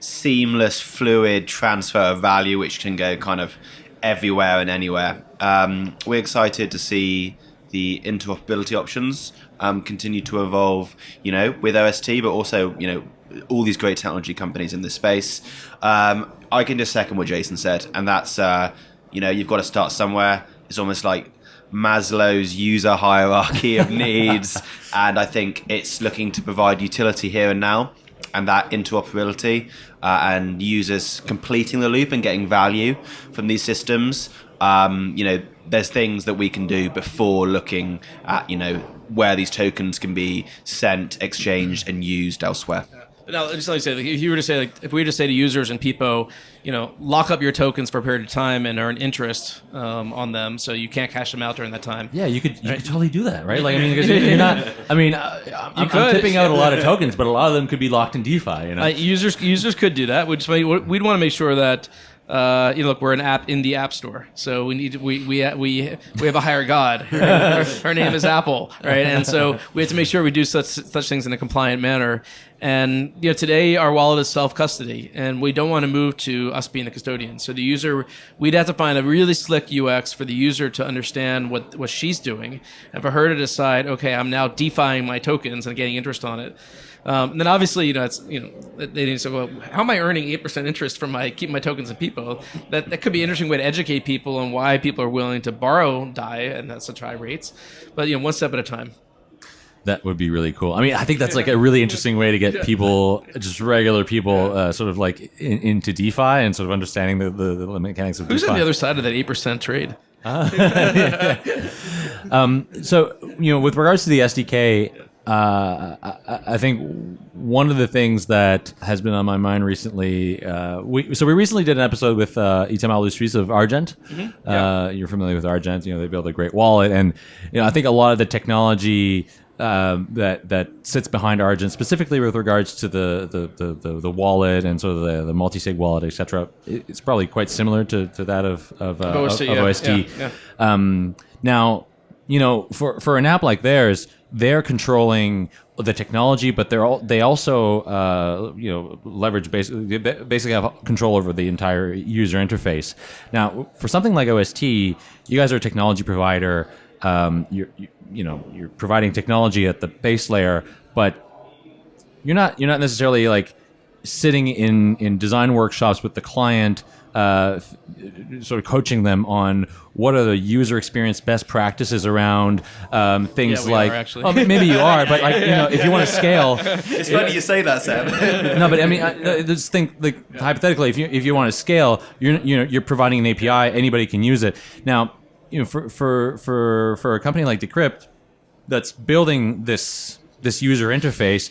seamless, fluid transfer of value which can go kind of everywhere and anywhere. Um, we're excited to see the interoperability options um, continue to evolve, you know, with OST, but also, you know, all these great technology companies in this space. Um, I can just second what Jason said, and that's, uh, you know, you've got to start somewhere. It's almost like Maslow's user hierarchy of needs, and I think it's looking to provide utility here and now, and that interoperability, uh, and users completing the loop and getting value from these systems. Um, you know, there's things that we can do before looking at you know where these tokens can be sent, exchanged, and used elsewhere. Now, just let me say, like, if you were to say, like, if we were to say to users in Pepo, you know, lock up your tokens for a period of time and earn interest um, on them, so you can't cash them out during that time. Yeah, you could, you right? could totally do that, right? Like, I mean, because you're not. I mean, uh, I'm, I'm, tipping out a lot of tokens, but a lot of them could be locked in DeFi. You know, uh, users users could do that. Which we'd want to make sure that uh, you know, look, we're an app in the App Store, so we need we we we we have a higher god. Her, her, name is Apple, right? And so we have to make sure we do such such things in a compliant manner. And you know, today our wallet is self custody, and we don't want to move to us being the custodian. So the user, we'd have to find a really slick UX for the user to understand what what she's doing, and for her to decide, okay, I'm now defying my tokens and getting interest on it. Um, and then obviously, you know, it's you know, they need to say, well, how am I earning eight percent interest from my keeping my tokens in people? That that could be an interesting way to educate people on why Pepo are willing to borrow Dai and that's such high rates. But you know, one step at a time. That would be really cool. I mean, I think that's like a really interesting way to get people, just regular people, uh, sort of like in, into DeFi and sort of understanding the, the, the mechanics of Who's DeFi. Who's on the other side of that eight percent trade? um, so, you know, with regards to the SDK, uh, I, I, think one of the things that has been on my mind recently, uh, we, so we recently did an episode with uh, Itamar Lesuisse of Argent. Mm-hmm. Yeah. Uh, you're familiar with Argent, you know, they build a great wallet. And, you know, I think a lot of the technology um, that that sits behind Argent, specifically with regards to the the, the, the, the wallet and sort of the, the multi-sig wallet, etc. It's probably quite similar to, to that of of, uh, OST. Of, of yeah, OST. yeah, yeah. Um, now, you know, for for an app like theirs, they're controlling the technology, but they're all, they also uh, you know leverage basically basically have control over the entire user interface. Now, for something like OST, you guys are a technology provider. Um, you're, you, you know you're providing technology at the base layer, but you're not you're not necessarily like sitting in in design workshops with the client uh, sort of coaching them on what are the user experience best practices around um, things Yeah, like are, actually. oh, maybe you are but like you know if you want to scale It's funny you say that, Sam. no but I mean I, think like hypothetically if you if you want to scale you're you know you're providing an API anybody can use it now you know for for for for a company like Decrypt that's building this this user interface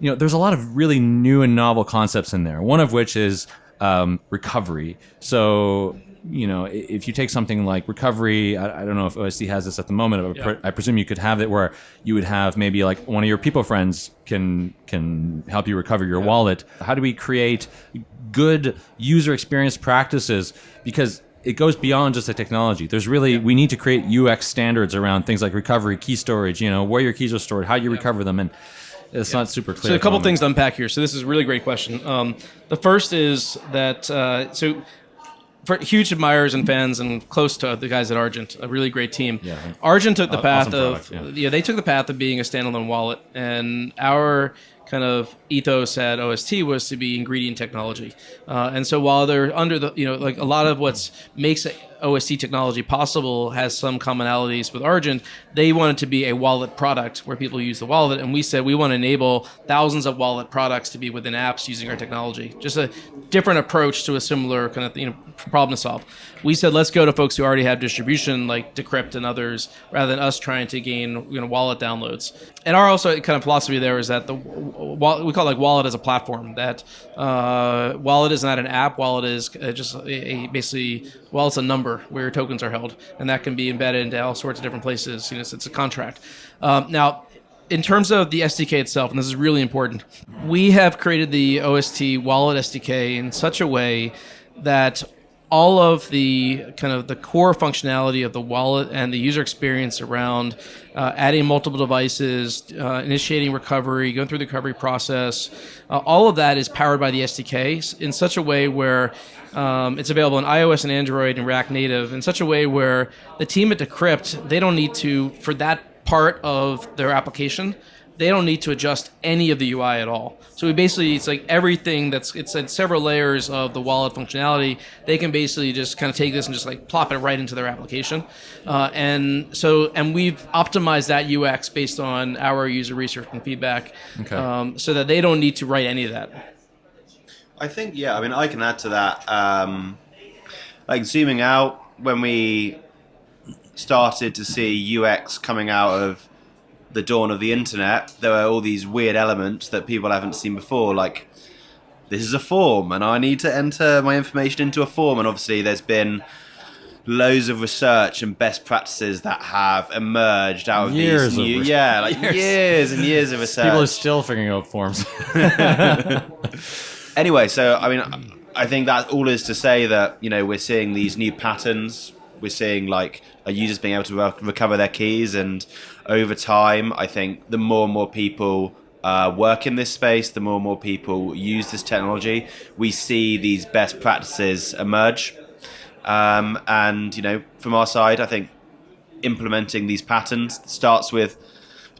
you know there's a lot of really new and novel concepts in there one of which is um, recovery. So you know if you take something like recovery I, I don't know if OST has this at the moment but Yeah. I presume you could have it where you would have maybe like one of your people friends can can help you recover your wallet. How do we create good user experience practices? Because it goes beyond just the technology. There's really we need to create UX standards around things like recovery, key storage. You know where your keys are stored, how you recover them, and it's not super clear. So a couple things to unpack here. So this is a really great question. Um, the first is that uh, so for huge admirers and fans and close to the guys at Argent, a really great team. Yeah. Argent took the path awesome of product, yeah. they took the path of being a standalone wallet, and our kind of ethos at OST was to be ingredient technology. Uh, and so while they're under the you know like a lot of what's makes OST technology possible has some commonalities with Argent, they wanted to be a wallet product where people use the wallet, and we said we want to enable thousands of wallet products to be within apps using our technology. Just a different approach to a similar kind of you know problem to solve. We said let's go to folks who already have distribution like Decrypt and others, rather than us trying to gain you know wallet downloads. And our also kind of philosophy there is that the we call it like wallet as a platform. That uh, wallet is not an app. Wallet is uh, just a, a basically well, it's a number where your tokens are held, and that can be embedded into all sorts of different places. You know, it's a contract. Um, now, in terms of the SDK itself, and this is really important, we have created the OST wallet SDK in such a way that all of the kind of the core functionality of the wallet and the user experience around uh, adding multiple devices, uh, initiating recovery, going through the recovery process, uh, all of that is powered by the SDK in such a way where um, it's available on iOS and Android and React Native in such a way where the team at Decrypt they don't need to for that part of their application they don't need to adjust any of the UI at all. So we basically it's like everything that's it's in several layers of the wallet functionality. They can basically just kind of take this and just like plop it right into their application. Uh, and so and we've optimized that UX based on our user research and feedback, Okay. um, so that they don't need to write any of that. I think yeah. I mean, I can add to that. Um, like zooming out, when we started to see UX coming out of the dawn of the internet, there were all these weird elements that people haven't seen before. Like this is a form, and I need to enter my information into a form. And obviously, there's been loads of research and best practices that have emerged out of Years these of new, res- yeah, like Years. years. and years of research. People are still figuring out forms. anyway, so I mean, I think that all is to say that you know we're seeing these new patterns. We're seeing like our users being able to re- recover their keys, and over time, I think the more and more people uh, work in this space, the more and more people use this technology, we see these best practices emerge. Um, and you know, from our side, I think implementing these patterns starts with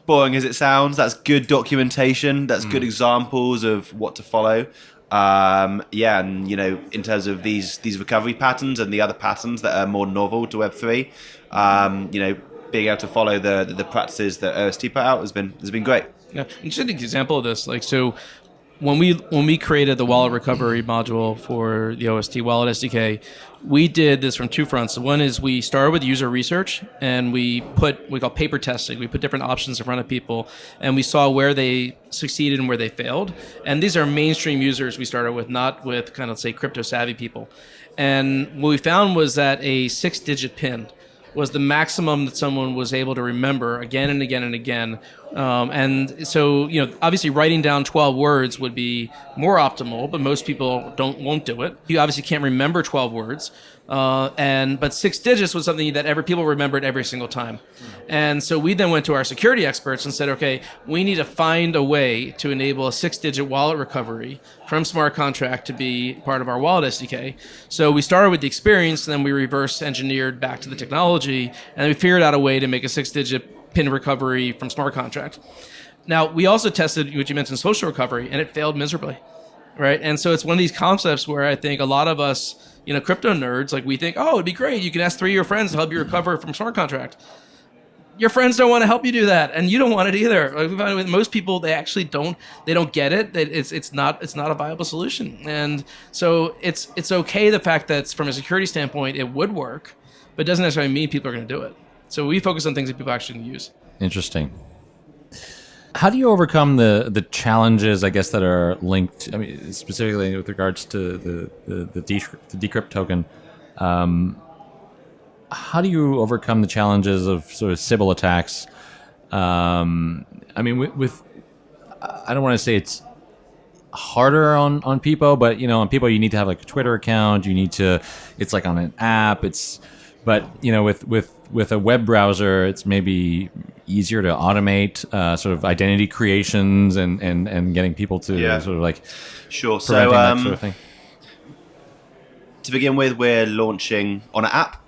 boring as it sounds. That's good documentation. That's good examples of what to follow. Um, yeah, and you know, in terms of these these recovery patterns and the other patterns that are more novel to Web three, um, you know, being able to follow the, the the practices that uh, OST put out has been has been great. Yeah, an example of this, like so, when we when we created the wallet recovery module for the OST Wallet SDK, we did this from two fronts. One is we started with user research and we put we call paper testing. We put different options in front of people and we saw where they succeeded and where they failed. And these are mainstream users we started with, not with kind of say crypto savvy people. And what we found was that a six digit pin was the maximum that someone was able to remember again and again and again. Um, and so, you know, obviously writing down 12 words would be more optimal, but most people don't won't do it. You obviously can't remember 12 words. Uh, and but six digits was something that every people remembered every single time, and so we then went to our security experts and said, okay, we need to find a way to enable a six-digit wallet recovery from smart contract to be part of our wallet SDK. So we started with the experience, and then we reverse engineered back to the technology, and we figured out a way to make a six-digit pin recovery from smart contract. Now we also tested what you mentioned, social recovery, and it failed miserably right? And so it's one of these concepts where I think a lot of us, you know, crypto nerds, like we think, oh, it'd be great. You can ask three of your friends to help you recover from smart contract. Your friends don't want to help you do that, and you don't want it either. Like we find with most people, they actually don't. They don't get it. It's it's not it's not a viable solution. And so it's it's okay the fact that from a security standpoint it would work, but it doesn't necessarily mean Pepo are going to do it. So we focus on things that Pepo actually use. Interesting. How do you overcome the the challenges, I guess, that are linked? I mean, specifically with regards to the the, the, decrypt, the decrypt token. Um, how do you overcome the challenges of sort of Sybil attacks? Um, I mean, with, with I don't want to say it's harder on on people, but you know, on people you need to have like a Twitter account. You need to. It's like on an app. It's but you know, with with with a web browser, it's maybe easier to automate uh, sort of identity creations and, and, and getting people to Yeah. sort of like Sure. So that um, sort of thing. to begin with, we're launching on an app.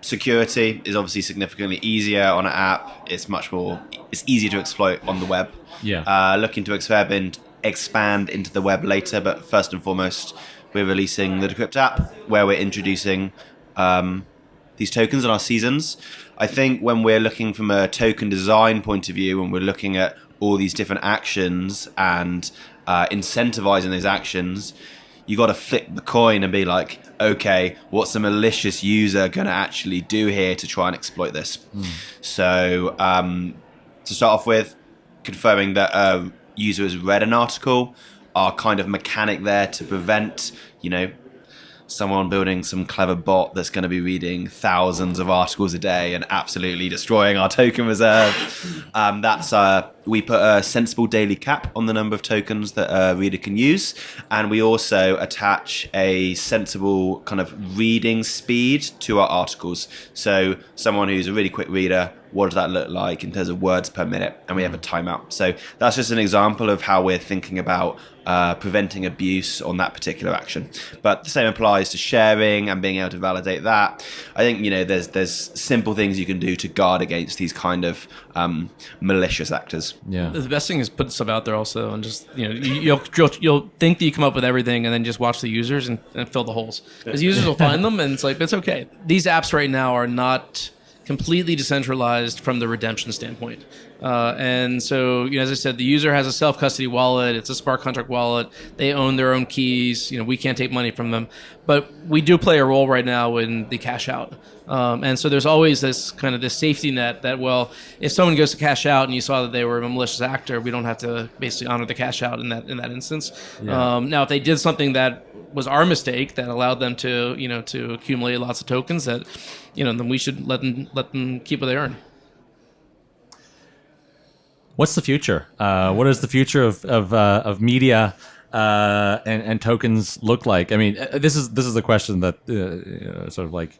Security is obviously significantly easier on an app. It's much more. It's easier to exploit on the web. Yeah. Uh, looking to expand expand into the web later, but first and foremost, we're releasing the Decrypt app, where we're introducing um, these tokens and our seasons. I think when we're looking from a token design point of view, when we're looking at all these different actions and uh, incentivizing those actions, you got to flip the coin and be like, okay, what's a malicious user going to actually do here to try and exploit this? So, um, to start off with, confirming that a user has read an article, our kind of mechanic there to prevent, you know, someone building some clever bot that's going to be reading thousands of articles a day and absolutely destroying our token reserve. um, that's uh, we put a sensible daily cap on the number of tokens that a reader can use, and we also attach a sensible kind of reading speed to our articles. So someone who's a really quick reader. What does that look like in terms of words per minute? And we have a timeout. So that's just an example of how we're thinking about uh, preventing abuse on that particular action. But the same applies to sharing and being able to validate that. I think you know there's there's simple things you can do to guard against these kind of um, malicious actors. Yeah. The best thing is put stuff out there also, and just you know you- you'll you'll, you'll think that you come up with everything, and then just watch the users and, and fill the holes. Because users will find them, and it's like it's okay. These apps right now are not completely decentralized from the redemption standpoint. Uh, and so, you know, as I said, the user has a self custody wallet. It's a smart contract wallet. They own their own keys. You know, we can't take money from them, but we do play a role right now in the cash out. Um, and so there's always this kind of this safety net that well, if someone goes to cash out and you saw that they were a malicious actor, we don't have to basically honor the cash out in that in that instance. Um, now, if they did something that was our mistake that allowed them to you know to accumulate lots of tokens, that you know then we should let them let them keep what they earn. What's the future? Uh, what does the future of of, uh, of media uh, and, and tokens look like? I mean, uh, this is this is the question that uh, sort of like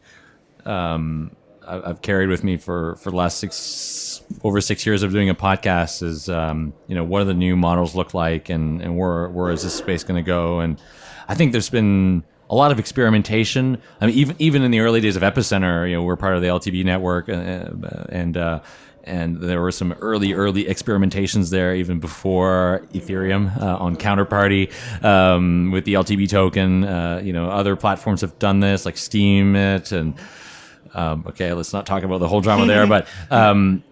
um, I've carried with me for for the last six over six years of doing a podcast is um, you know what do the new models look like and and where where is this space going to go and I think there's been a lot of experimentation. I mean, even even in the early days of Epicenter, you know, we're part of the LTB network, uh, and uh, and there were some early early experimentations there even before Ethereum uh, on Counterparty um, with the LTB token. Uh, you know, other platforms have done this, like Steemit and um, okay, let's not talk about the whole drama there, but. Um,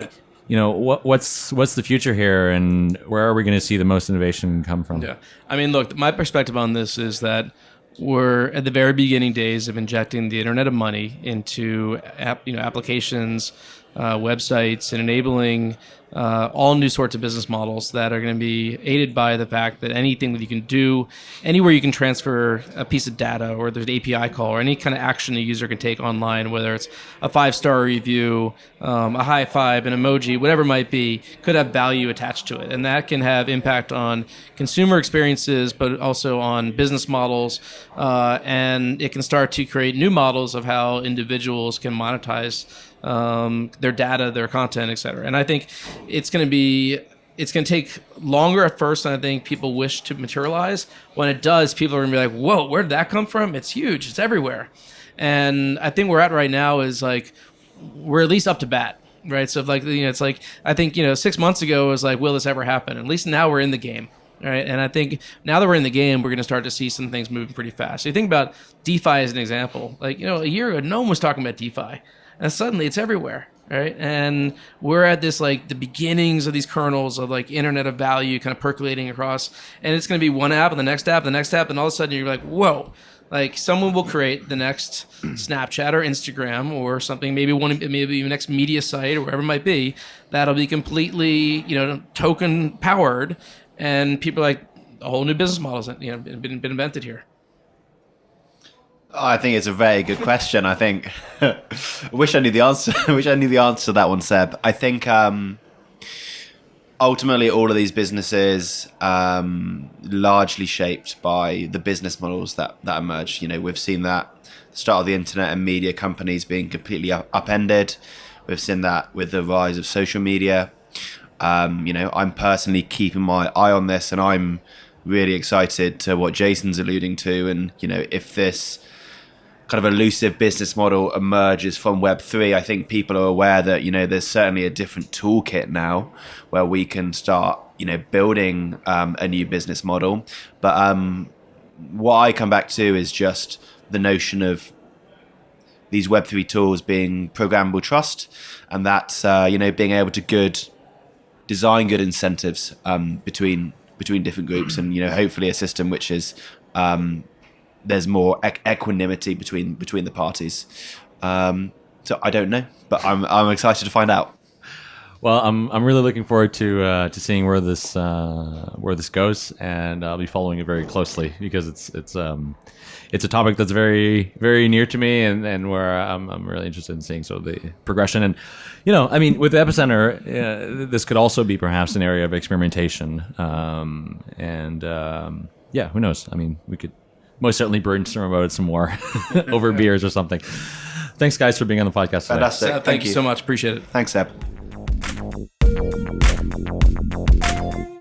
you know what, what's what's the future here, and where are we going to see the most innovation come from? Yeah, I mean, look, my perspective on this is that we're at the very beginning days of injecting the Internet of Money into app, you know applications, uh, websites, and enabling uh, all new sorts of business models that are going to be aided by the fact that anything that you can do, anywhere you can transfer a piece of data or there's an API call or any kind of action a user can take online, whether it's a five star review, um, a high five, an emoji, whatever it might be, could have value attached to it. And that can have impact on consumer experiences, but also on business models. Uh, and it can start to create new models of how individuals can monetize um, their data, their content, et cetera. And I think it's going to be it's going to take longer at first than I think people wish to materialize. When it does, people are going to be like, "Whoa, where did that come from? It's huge. It's everywhere." And I think we're at right now is like we're at least up to bat, right? So like you know, it's like I think you know six months ago was like, "Will this ever happen?" At least now we're in the game. Right. And I think now that we're in the game, we're going to start to see some things moving pretty fast. So you think about DeFi as an example. Like, you know, a year ago, no one was talking about DeFi and suddenly it's everywhere right? And we're at this like the beginnings of these kernels of like internet of value kind of percolating across. And it's going to be one app and the next app and the next app and all of a sudden you're like whoa. Like someone will create the next snapchat or instagram or something maybe one maybe the next media site or wherever it might be that'll be completely you know token powered and people like a whole new business model models you know been, been invented here I think it's a very good question. I think I wish I knew the answer. I wish I knew the answer to that one, Seb. I think um, ultimately all of these businesses um, largely shaped by the business models that that emerge. You know, we've seen that start of the internet and media companies being completely up- upended. We've seen that with the rise of social media. Um, you know, I'm personally keeping my eye on this, and I'm really excited to what Jason's alluding to. And you know, if this kind of elusive business model emerges from Web3, I think people are aware that, you know, there's certainly a different toolkit now where we can start, you know, building um, a new business model. But um, what I come back to is just the notion of these Web3 tools being programmable trust and that's, uh, you know, being able to good design good incentives um, between between different groups and, you know, hopefully a system which is um, there's more equanimity between between the parties. Um, so I don't know, but I'm I'm excited to find out. Well, I'm I'm really looking forward to uh, to seeing where this uh, where this goes, and I'll be following it very closely because it's it's um it's a topic that's very very near to me, and, and where I'm I'm really interested in seeing so the progression and you know I mean with Epicenter, uh, this could also be perhaps an area of experimentation, um, and um, yeah, who knows? I mean, we could most certainly brainstorm about it some more over beers or something. Thanks, guys, for being on the podcast. Today. Fantastic. Thank, thank you. you so much. Appreciate it. Thanks, Seb.